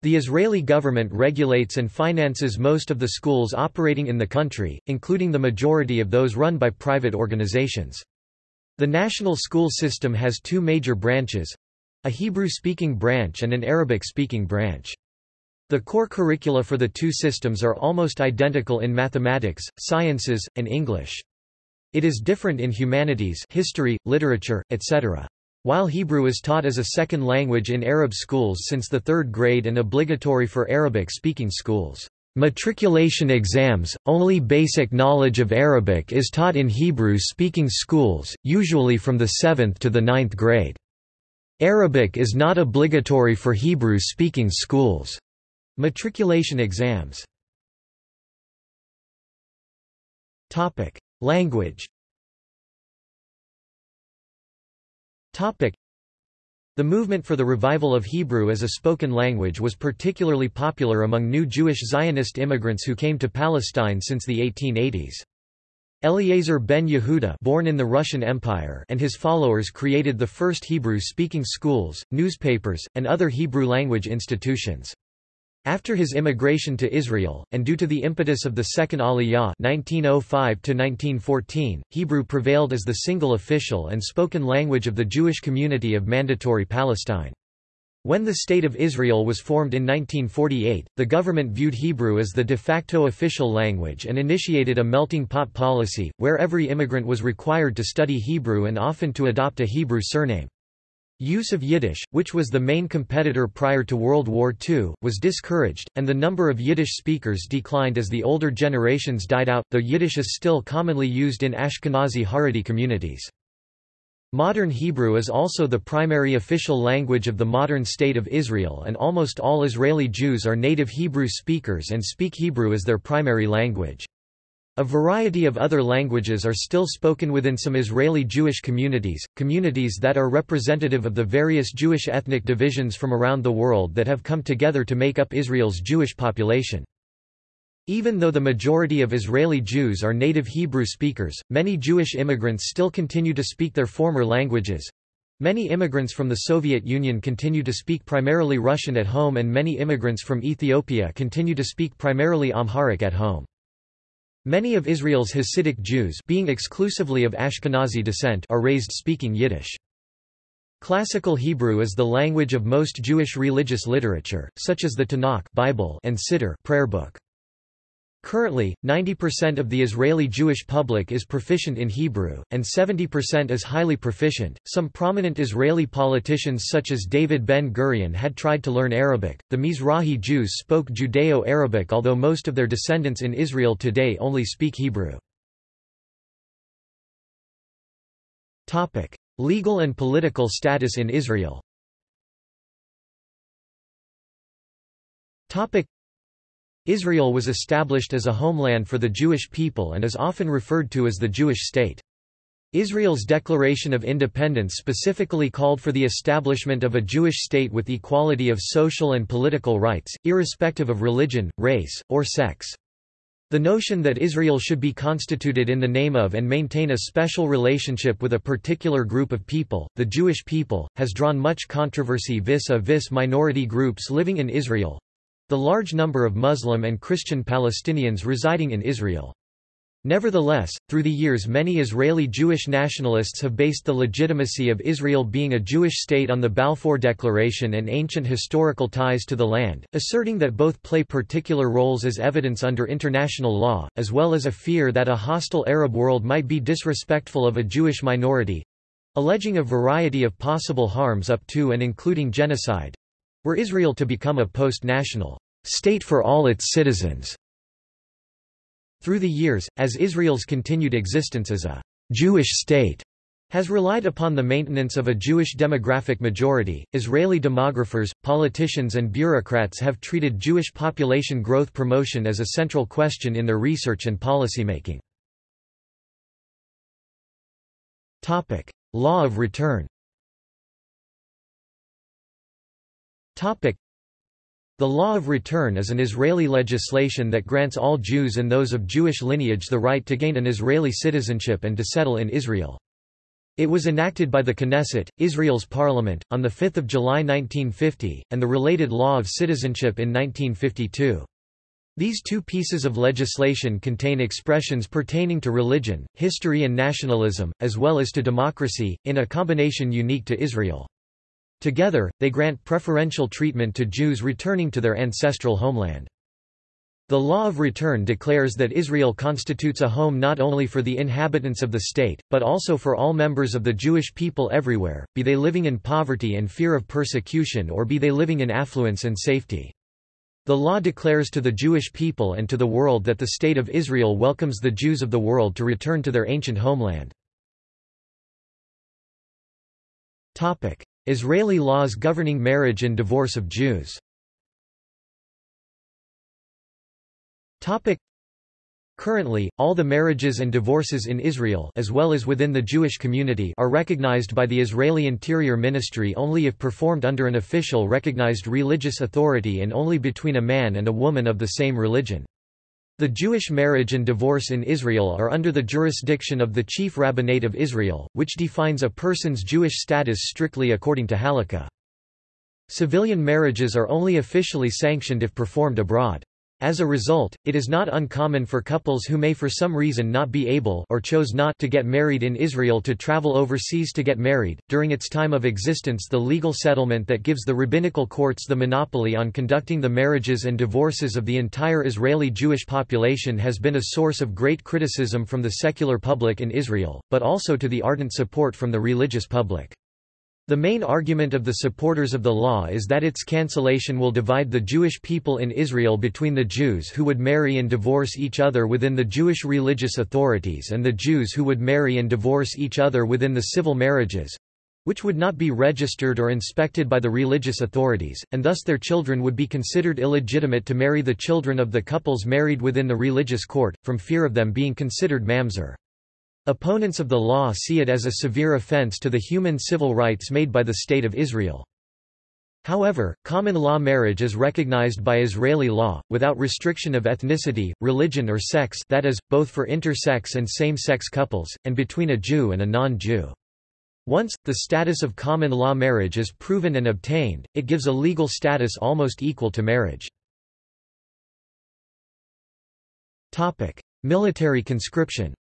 The Israeli government regulates and finances most of the schools operating in the country, including the majority of those run by private organizations. The national school system has two major branches, a Hebrew-speaking branch and an Arabic-speaking branch. The core curricula for the two systems are almost identical in mathematics, sciences, and English. It is different in humanities history, literature, etc. While Hebrew is taught as a second language in Arab schools since the third grade and obligatory for Arabic-speaking schools. Matriculation exams, only basic knowledge of Arabic is taught in Hebrew-speaking schools, usually from the 7th to the ninth grade. Arabic is not obligatory for Hebrew-speaking schools. Matriculation exams Language The movement for the revival of Hebrew as a spoken language was particularly popular among new Jewish Zionist immigrants who came to Palestine since the 1880s. Eliezer ben Yehuda born in the Russian Empire and his followers created the first Hebrew-speaking schools, newspapers, and other Hebrew-language institutions. After his immigration to Israel, and due to the impetus of the Second Aliyah 1905 Hebrew prevailed as the single official and spoken language of the Jewish community of Mandatory Palestine. When the State of Israel was formed in 1948, the government viewed Hebrew as the de facto official language and initiated a melting pot policy, where every immigrant was required to study Hebrew and often to adopt a Hebrew surname. Use of Yiddish, which was the main competitor prior to World War II, was discouraged, and the number of Yiddish speakers declined as the older generations died out, though Yiddish is still commonly used in Ashkenazi Haredi communities. Modern Hebrew is also the primary official language of the modern State of Israel and almost all Israeli Jews are native Hebrew speakers and speak Hebrew as their primary language. A variety of other languages are still spoken within some Israeli Jewish communities, communities that are representative of the various Jewish ethnic divisions from around the world that have come together to make up Israel's Jewish population. Even though the majority of Israeli Jews are native Hebrew speakers, many Jewish immigrants still continue to speak their former languages. Many immigrants from the Soviet Union continue to speak primarily Russian at home and many immigrants from Ethiopia continue to speak primarily Amharic at home. Many of Israel's Hasidic Jews being exclusively of Ashkenazi descent are raised speaking Yiddish. Classical Hebrew is the language of most Jewish religious literature, such as the Tanakh Bible and Siddur prayer book. Currently, 90% of the Israeli Jewish public is proficient in Hebrew, and 70% is highly proficient. Some prominent Israeli politicians such as David Ben Gurion had tried to learn Arabic. The Mizrahi Jews spoke Judeo Arabic, although most of their descendants in Israel today only speak Hebrew. Legal and political status in Israel Israel was established as a homeland for the Jewish people and is often referred to as the Jewish state. Israel's Declaration of Independence specifically called for the establishment of a Jewish state with equality of social and political rights, irrespective of religion, race, or sex. The notion that Israel should be constituted in the name of and maintain a special relationship with a particular group of people, the Jewish people, has drawn much controversy vis-a-vis minority groups living in Israel, the large number of Muslim and Christian Palestinians residing in Israel. Nevertheless, through the years many Israeli Jewish nationalists have based the legitimacy of Israel being a Jewish state on the Balfour Declaration and ancient historical ties to the land, asserting that both play particular roles as evidence under international law, as well as a fear that a hostile Arab world might be disrespectful of a Jewish-minority—alleging a variety of possible harms up to and including genocide, were Israel to become a post-national state for all its citizens. Through the years, as Israel's continued existence as a Jewish state has relied upon the maintenance of a Jewish demographic majority. Israeli demographers, politicians, and bureaucrats have treated Jewish population growth promotion as a central question in their research and policymaking. Law of return. The law of return is an Israeli legislation that grants all Jews and those of Jewish lineage the right to gain an Israeli citizenship and to settle in Israel. It was enacted by the Knesset, Israel's parliament, on 5 July 1950, and the related law of citizenship in 1952. These two pieces of legislation contain expressions pertaining to religion, history and nationalism, as well as to democracy, in a combination unique to Israel. Together, they grant preferential treatment to Jews returning to their ancestral homeland. The law of return declares that Israel constitutes a home not only for the inhabitants of the state, but also for all members of the Jewish people everywhere, be they living in poverty and fear of persecution or be they living in affluence and safety. The law declares to the Jewish people and to the world that the State of Israel welcomes the Jews of the world to return to their ancient homeland. Israeli laws governing marriage and divorce of Jews Currently, all the marriages and divorces in Israel as well as within the Jewish community are recognized by the Israeli Interior Ministry only if performed under an official recognized religious authority and only between a man and a woman of the same religion. The Jewish marriage and divorce in Israel are under the jurisdiction of the Chief Rabbinate of Israel, which defines a person's Jewish status strictly according to Halakha. Civilian marriages are only officially sanctioned if performed abroad. As a result, it is not uncommon for couples who may for some reason not be able or chose not to get married in Israel to travel overseas to get married. During its time of existence, the legal settlement that gives the rabbinical courts the monopoly on conducting the marriages and divorces of the entire Israeli Jewish population has been a source of great criticism from the secular public in Israel, but also to the ardent support from the religious public. The main argument of the supporters of the law is that its cancellation will divide the Jewish people in Israel between the Jews who would marry and divorce each other within the Jewish religious authorities and the Jews who would marry and divorce each other within the civil marriages which would not be registered or inspected by the religious authorities, and thus their children would be considered illegitimate to marry the children of the couples married within the religious court, from fear of them being considered mamzer. Opponents of the law see it as a severe offense to the human civil rights made by the State of Israel. However, common law marriage is recognized by Israeli law, without restriction of ethnicity, religion or sex that is, both for intersex and same-sex couples, and between a Jew and a non-Jew. Once, the status of common law marriage is proven and obtained, it gives a legal status almost equal to marriage. Military conscription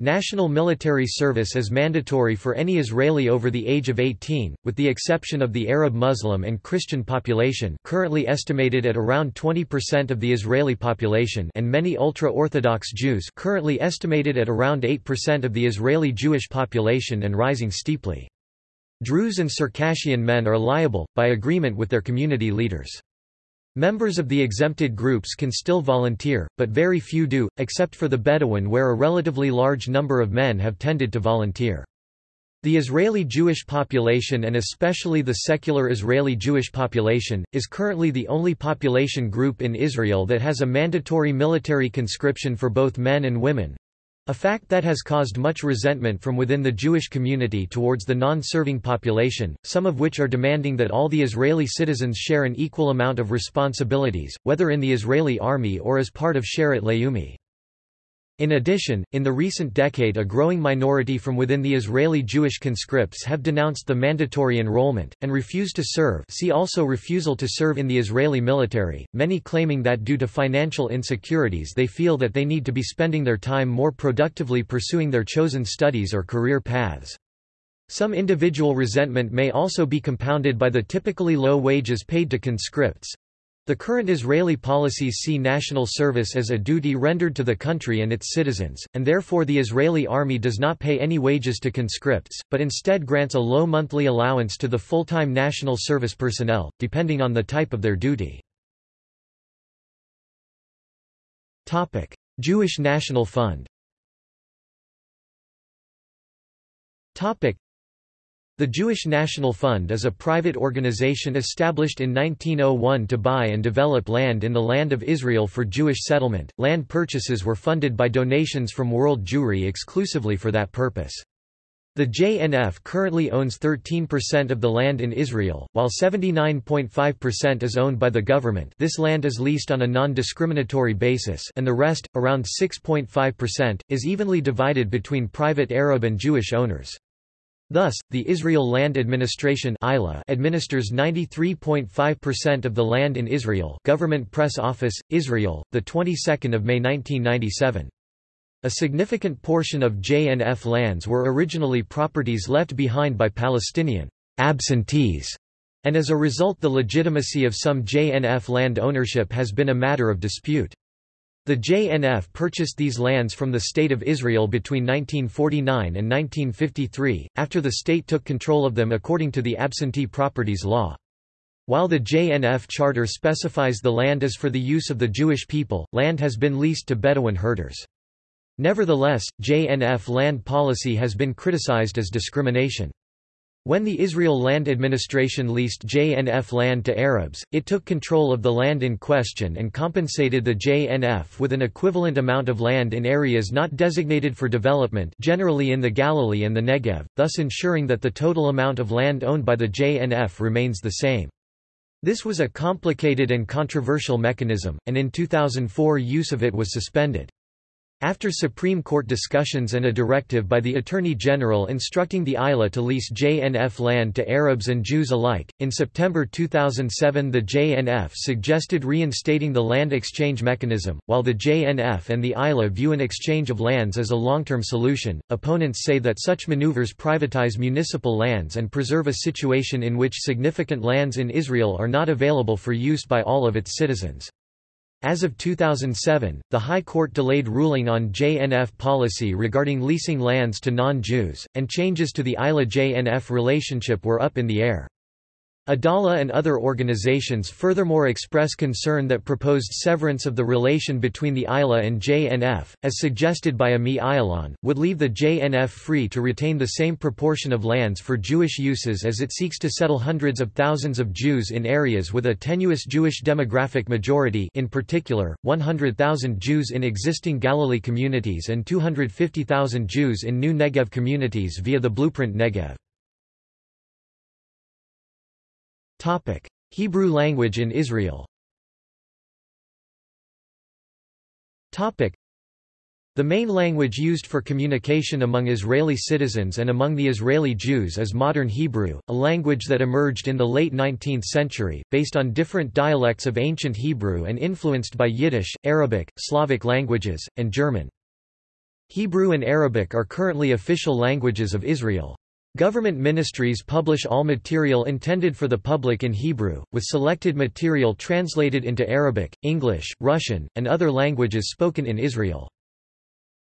National military service is mandatory for any Israeli over the age of 18, with the exception of the Arab Muslim and Christian population currently estimated at around 20% of the Israeli population and many ultra-Orthodox Jews currently estimated at around 8% of the Israeli Jewish population and rising steeply. Druze and Circassian men are liable, by agreement with their community leaders. Members of the exempted groups can still volunteer, but very few do, except for the Bedouin where a relatively large number of men have tended to volunteer. The Israeli Jewish population and especially the secular Israeli Jewish population, is currently the only population group in Israel that has a mandatory military conscription for both men and women, a fact that has caused much resentment from within the Jewish community towards the non-serving population, some of which are demanding that all the Israeli citizens share an equal amount of responsibilities, whether in the Israeli army or as part of Sherut Leumi. In addition, in the recent decade a growing minority from within the Israeli Jewish conscripts have denounced the mandatory enrollment, and refused to serve see also refusal to serve in the Israeli military, many claiming that due to financial insecurities they feel that they need to be spending their time more productively pursuing their chosen studies or career paths. Some individual resentment may also be compounded by the typically low wages paid to conscripts, the current Israeli policies see national service as a duty rendered to the country and its citizens, and therefore the Israeli army does not pay any wages to conscripts, but instead grants a low monthly allowance to the full-time national service personnel, depending on the type of their duty. Jewish National Fund the Jewish National Fund is a private organization established in 1901 to buy and develop land in the Land of Israel for Jewish settlement. Land purchases were funded by donations from world Jewry exclusively for that purpose. The JNF currently owns 13% of the land in Israel, while 79.5% is owned by the government this land is leased on a non-discriminatory basis and the rest, around 6.5%, is evenly divided between private Arab and Jewish owners. Thus, the Israel Land Administration administers 93.5% of the land in Israel Government Press Office, Israel, 22 May 1997. A significant portion of JNF lands were originally properties left behind by Palestinian absentees, and as a result the legitimacy of some JNF land ownership has been a matter of dispute. The JNF purchased these lands from the State of Israel between 1949 and 1953, after the state took control of them according to the Absentee Properties Law. While the JNF charter specifies the land is for the use of the Jewish people, land has been leased to Bedouin herders. Nevertheless, JNF land policy has been criticized as discrimination. When the Israel Land Administration leased JNF land to Arabs, it took control of the land in question and compensated the JNF with an equivalent amount of land in areas not designated for development generally in the Galilee and the Negev, thus ensuring that the total amount of land owned by the JNF remains the same. This was a complicated and controversial mechanism, and in 2004 use of it was suspended. After Supreme Court discussions and a directive by the Attorney General instructing the ILA to lease JNF land to Arabs and Jews alike, in September 2007 the JNF suggested reinstating the land exchange mechanism. While the JNF and the ILA view an exchange of lands as a long-term solution, opponents say that such maneuvers privatize municipal lands and preserve a situation in which significant lands in Israel are not available for use by all of its citizens. As of 2007, the High Court delayed ruling on JNF policy regarding leasing lands to non-Jews, and changes to the ILA-JNF relationship were up in the air. Adalah and other organizations furthermore express concern that proposed severance of the relation between the ILA and JNF, as suggested by Ami Ayalon, would leave the JNF free to retain the same proportion of lands for Jewish uses as it seeks to settle hundreds of thousands of Jews in areas with a tenuous Jewish demographic majority in particular, 100,000 Jews in existing Galilee communities and 250,000 Jews in new Negev communities via the Blueprint Negev. Topic: Hebrew language in Israel. Topic: The main language used for communication among Israeli citizens and among the Israeli Jews is modern Hebrew, a language that emerged in the late 19th century, based on different dialects of ancient Hebrew and influenced by Yiddish, Arabic, Slavic languages, and German. Hebrew and Arabic are currently official languages of Israel. Government ministries publish all material intended for the public in Hebrew, with selected material translated into Arabic, English, Russian, and other languages spoken in Israel.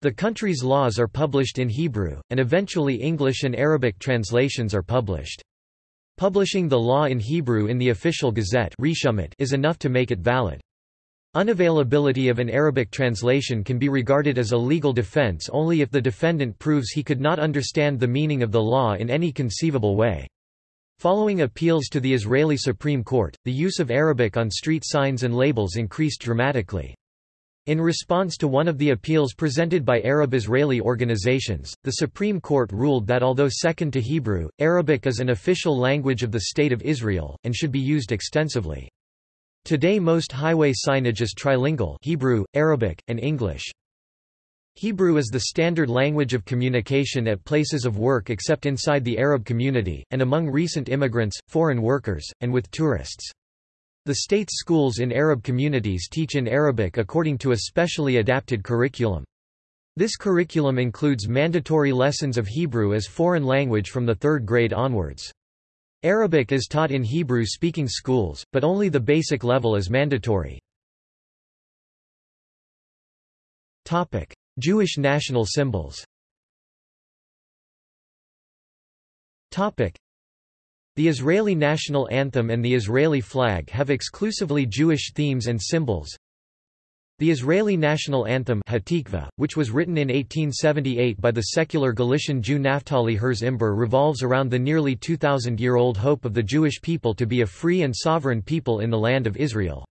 The country's laws are published in Hebrew, and eventually English and Arabic translations are published. Publishing the law in Hebrew in the official gazette is enough to make it valid. Unavailability of an Arabic translation can be regarded as a legal defense only if the defendant proves he could not understand the meaning of the law in any conceivable way. Following appeals to the Israeli Supreme Court, the use of Arabic on street signs and labels increased dramatically. In response to one of the appeals presented by Arab-Israeli organizations, the Supreme Court ruled that although second to Hebrew, Arabic is an official language of the State of Israel, and should be used extensively. Today most highway signage is trilingual Hebrew, Arabic, and English. Hebrew is the standard language of communication at places of work except inside the Arab community, and among recent immigrants, foreign workers, and with tourists. The state's schools in Arab communities teach in Arabic according to a specially adapted curriculum. This curriculum includes mandatory lessons of Hebrew as foreign language from the third grade onwards. Arabic is taught in Hebrew-speaking schools, but only the basic level is mandatory. Jewish national symbols The Israeli national anthem and the Israeli flag have exclusively Jewish themes and symbols. The Israeli national anthem Hatikva, which was written in 1878 by the secular Galician Jew Naftali Herz Imber revolves around the nearly 2,000-year-old hope of the Jewish people to be a free and sovereign people in the land of Israel.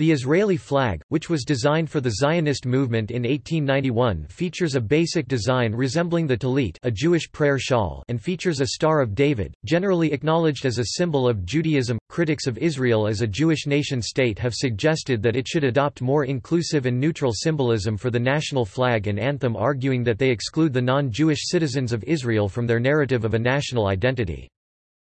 The Israeli flag, which was designed for the Zionist movement in 1891 features a basic design resembling the tallit a Jewish prayer shawl and features a Star of David, generally acknowledged as a symbol of Judaism. Critics of Israel as a Jewish nation-state have suggested that it should adopt more inclusive and neutral symbolism for the national flag and anthem arguing that they exclude the non-Jewish citizens of Israel from their narrative of a national identity.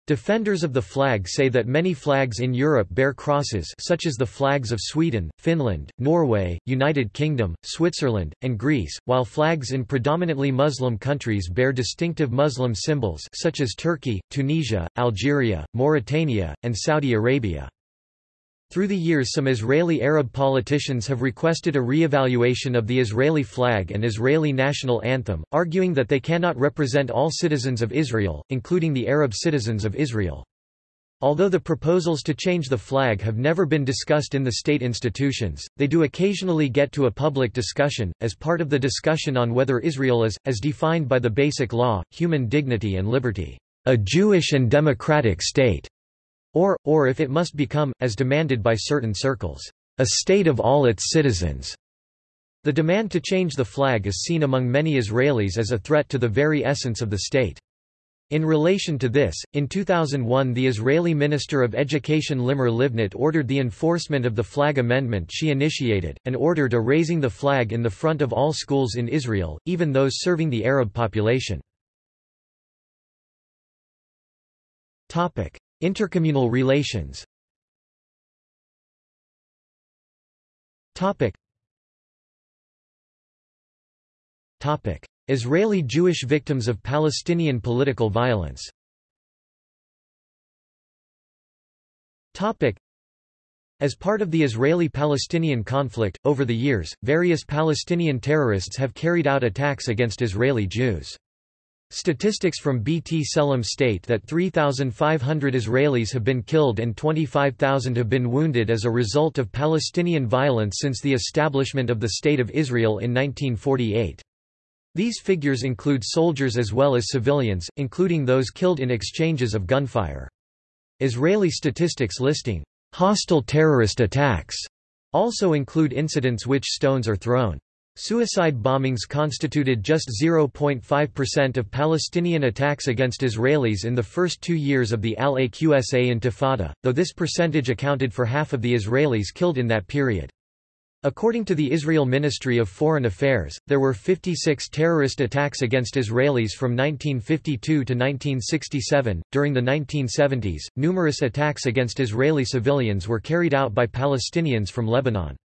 Defenders of the flag say that many flags in Europe bear crosses such as the flags of Sweden, Finland, Norway, United Kingdom, Switzerland, and Greece, while flags in predominantly Muslim countries bear distinctive Muslim symbols such as Turkey, Tunisia, Algeria, Mauritania, and Saudi Arabia. Through the years some Israeli Arab politicians have requested a re-evaluation of the Israeli flag and Israeli national anthem, arguing that they cannot represent all citizens of Israel, including the Arab citizens of Israel. Although the proposals to change the flag have never been discussed in the state institutions, they do occasionally get to a public discussion, as part of the discussion on whether Israel is, as defined by the Basic Law, human dignity and liberty, a Jewish and democratic state or, or if it must become, as demanded by certain circles, a state of all its citizens. The demand to change the flag is seen among many Israelis as a threat to the very essence of the state. In relation to this, in 2001 the Israeli Minister of Education Limor Livnat ordered the enforcement of the flag amendment she initiated, and ordered a raising the flag in the front of all schools in Israel, even those serving the Arab population. Intercommunal relations. Israeli Jewish victims of Palestinian political violence. As part of the Israeli-Palestinian conflict, over the years, various Palestinian terrorists have carried out attacks against Israeli Jews. Statistics from B'Tselem state that 3,500 Israelis have been killed and 25,000 have been wounded as a result of Palestinian violence since the establishment of the State of Israel in 1948. These figures include soldiers as well as civilians, including those killed in exchanges of gunfire. Israeli statistics listing hostile terrorist attacks also include incidents which stones are thrown. Suicide bombings constituted just 0.5% of Palestinian attacks against Israelis in the first two years of the Al-Aqsa Intifada, though this percentage accounted for half of the Israelis killed in that period. According to the Israel Ministry of Foreign Affairs, there were 56 terrorist attacks against Israelis from 1952 to 1967. During the 1970s, numerous attacks against Israeli civilians were carried out by Palestinians from Lebanon.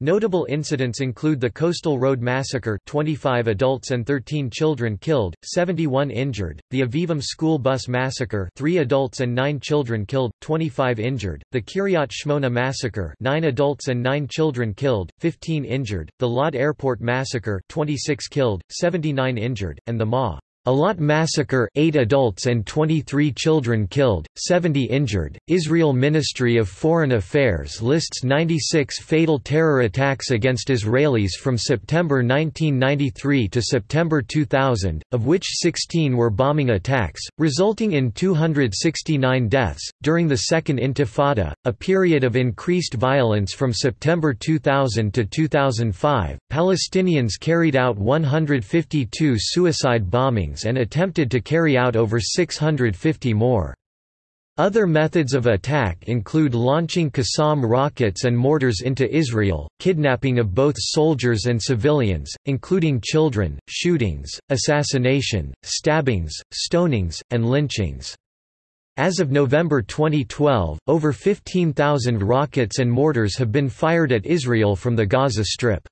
Notable incidents include the Coastal Road Massacre 25 adults and 13 children killed, 71 injured, the Avivim School Bus Massacre 3 adults and 9 children killed, 25 injured, the Kiryat Shmona Massacre 9 adults and 9 children killed, 15 injured, the Lod Airport Massacre 26 killed, 79 injured, and the Ma Eilat massacre 8 adults and 23 children killed, 70 injured. Israel Ministry of Foreign Affairs lists 96 fatal terror attacks against Israelis from September 1993 to September 2000, of which 16 were bombing attacks, resulting in 269 deaths. During the Second Intifada, a period of increased violence from September 2000 to 2005, Palestinians carried out 152 suicide bombings and attempted to carry out over 650 more. Other methods of attack include launching Qassam rockets and mortars into Israel, kidnapping of both soldiers and civilians, including children, shootings, assassination, stabbings, stonings, and lynchings. As of November 2012, over 15,000 rockets and mortars have been fired at Israel from the Gaza Strip.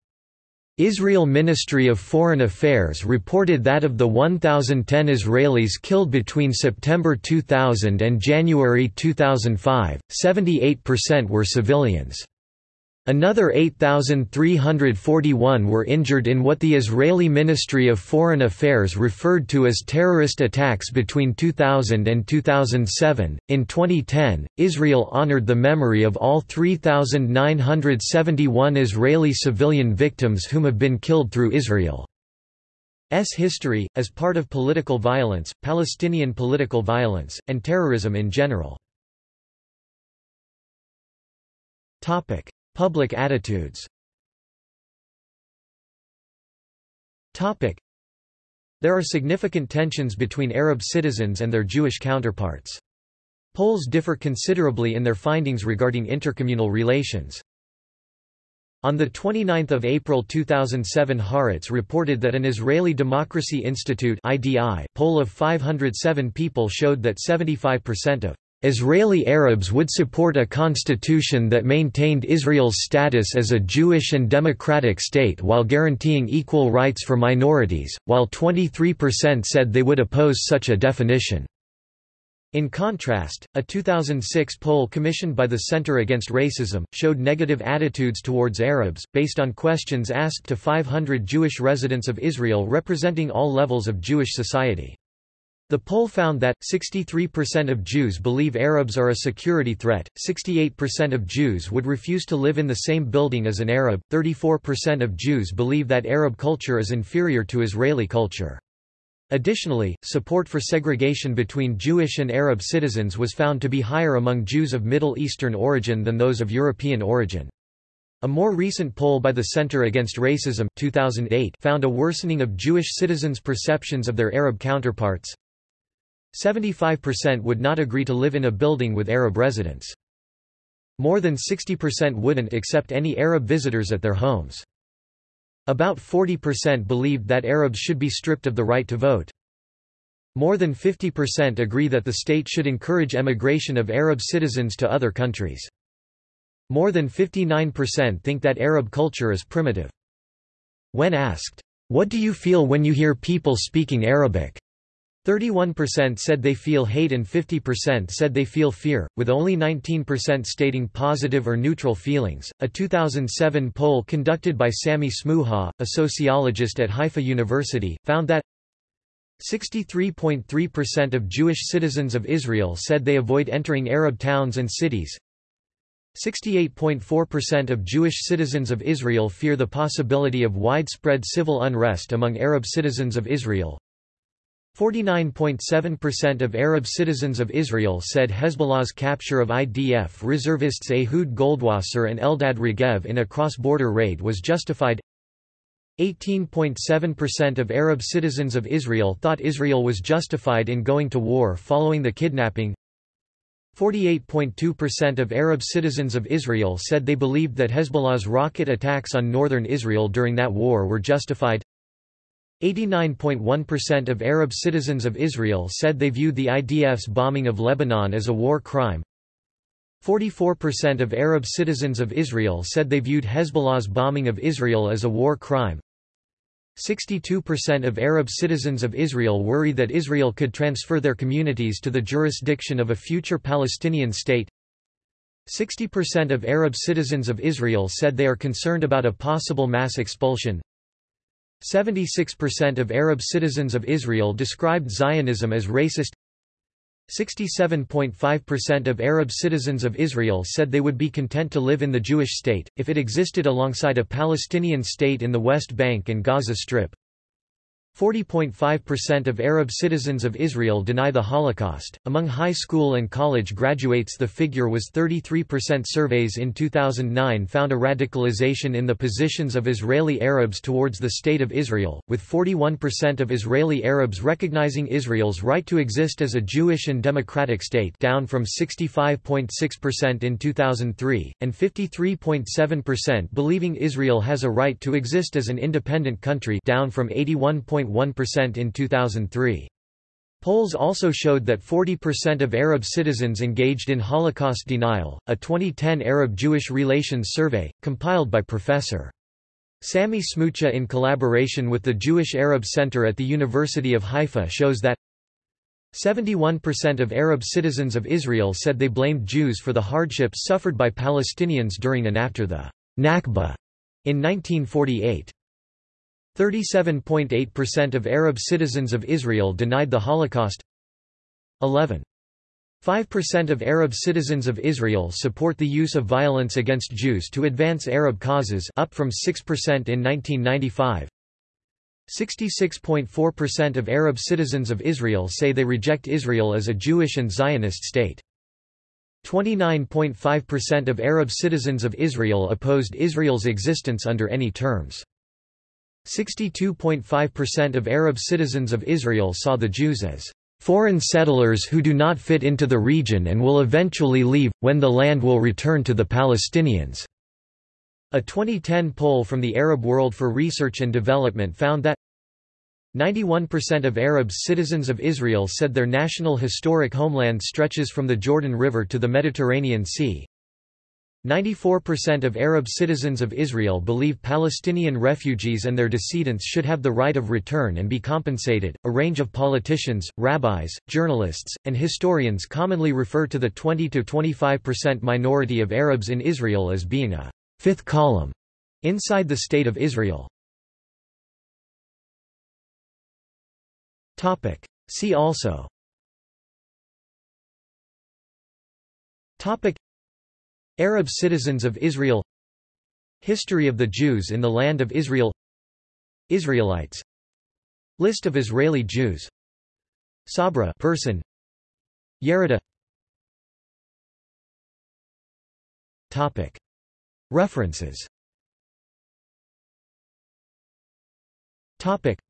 Israel Ministry of Foreign Affairs reported that of the 1,010 Israelis killed between September 2000 and January 2005, 78% were civilians. Another 8,341 were injured in what the Israeli Ministry of Foreign Affairs referred to as terrorist attacks between 2000 and 2007. In 2010, Israel honored the memory of all 3,971 Israeli civilian victims whom have been killed through Israel's history, as part of political violence, Palestinian political violence, and terrorism in general. Topic. Public attitudes There are significant tensions between Arab citizens and their Jewish counterparts. Polls differ considerably in their findings regarding intercommunal relations. On 29 April 2007 Haaretz reported that an Israeli Democracy Institute poll of 507 people showed that 75% of Israeli Arabs would support a constitution that maintained Israel's status as a Jewish and democratic state while guaranteeing equal rights for minorities, while 23% said they would oppose such a definition. In contrast, a 2006 poll commissioned by the Center Against Racism, showed negative attitudes towards Arabs, based on questions asked to 500 Jewish residents of Israel representing all levels of Jewish society. The poll found that, 63% of Jews believe Arabs are a security threat, 68% of Jews would refuse to live in the same building as an Arab, 34% of Jews believe that Arab culture is inferior to Israeli culture. Additionally, support for segregation between Jewish and Arab citizens was found to be higher among Jews of Middle Eastern origin than those of European origin. A more recent poll by the Center Against Racism 2008 found a worsening of Jewish citizens' perceptions of their Arab counterparts. 75% would not agree to live in a building with Arab residents. More than 60% wouldn't accept any Arab visitors at their homes. About 40% believed that Arabs should be stripped of the right to vote. More than 50% agree that the state should encourage emigration of Arab citizens to other countries. More than 59% think that Arab culture is primitive. When asked, "'What do you feel when you hear people speaking Arabic?' 31% said they feel hate and 50% said they feel fear, with only 19% stating positive or neutral feelings. A 2007 poll conducted by Sami Smooha, a sociologist at Haifa University, found that 63.3% of Jewish citizens of Israel said they avoid entering Arab towns and cities. 68.4% of Jewish citizens of Israel fear the possibility of widespread civil unrest among Arab citizens of Israel. 49.7% of Arab citizens of Israel said Hezbollah's capture of IDF reservists Ehud Goldwasser and Eldad Regev in a cross-border raid was justified. 18.7% of Arab citizens of Israel thought Israel was justified in going to war following the kidnapping. 48.2% of Arab citizens of Israel said they believed that Hezbollah's rocket attacks on northern Israel during that war were justified 89.1% of Arab citizens of Israel said they viewed the IDF's bombing of Lebanon as a war crime. 44% of Arab citizens of Israel said they viewed Hezbollah's bombing of Israel as a war crime. 62% of Arab citizens of Israel worry that Israel could transfer their communities to the jurisdiction of a future Palestinian state. 60% of Arab citizens of Israel said they are concerned about a possible mass expulsion. 76% of Arab citizens of Israel described Zionism as racist. 67.5% of Arab citizens of Israel said they would be content to live in the Jewish state, if it existed alongside a Palestinian state in the West Bank and Gaza Strip. 40.5% of Arab citizens of Israel deny the Holocaust. Among high school and college graduates, the figure was 33%. Surveys in 2009 found a radicalization in the positions of Israeli Arabs towards the State of Israel, with 41% of Israeli Arabs recognizing Israel's right to exist as a Jewish and democratic state, down from 65.6% in 2003, and 53.7% believing Israel has a right to exist as an independent country, down from 81. 1.1% in 2003. Polls also showed that 40% of Arab citizens engaged in Holocaust denial. A 2010 Arab-Jewish Relations Survey, compiled by Professor. Sami Smooha in collaboration with the Jewish Arab Center at the University of Haifa shows that 71% of Arab citizens of Israel said they blamed Jews for the hardships suffered by Palestinians during and after the Nakba in 1948. 37.8% of Arab citizens of Israel denied the Holocaust 11. 5% of Arab citizens of Israel support the use of violence against Jews to advance Arab causes up from 6% in 1995. 66.4% of Arab citizens of Israel say they reject Israel as a Jewish and Zionist state. 29.5% of Arab citizens of Israel opposed Israel's existence under any terms. 62.5% of Arab citizens of Israel saw the Jews as foreign settlers who do not fit into the region and will eventually leave, when the land will return to the Palestinians." A 2010 poll from the Arab World for Research and Development found that 91% of Arabs citizens of Israel said their national historic homeland stretches from the Jordan River to the Mediterranean Sea, 94% of Arab citizens of Israel believe Palestinian refugees and their descendants should have the right of return and be compensated. A range of politicians, rabbis, journalists, and historians commonly refer to the 20 to 25% minority of Arabs in Israel as being a fifth column inside the State of Israel. Topic. See also Topic Arab citizens of Israel History of the Jews in the Land of Israel Israelites List of Israeli Jews Sabra person Yerida Topic. References. Topic.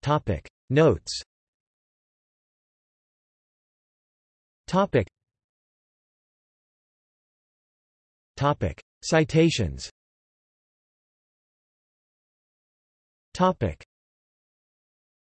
Topic. Notes. Topic Topic. Citations Topic.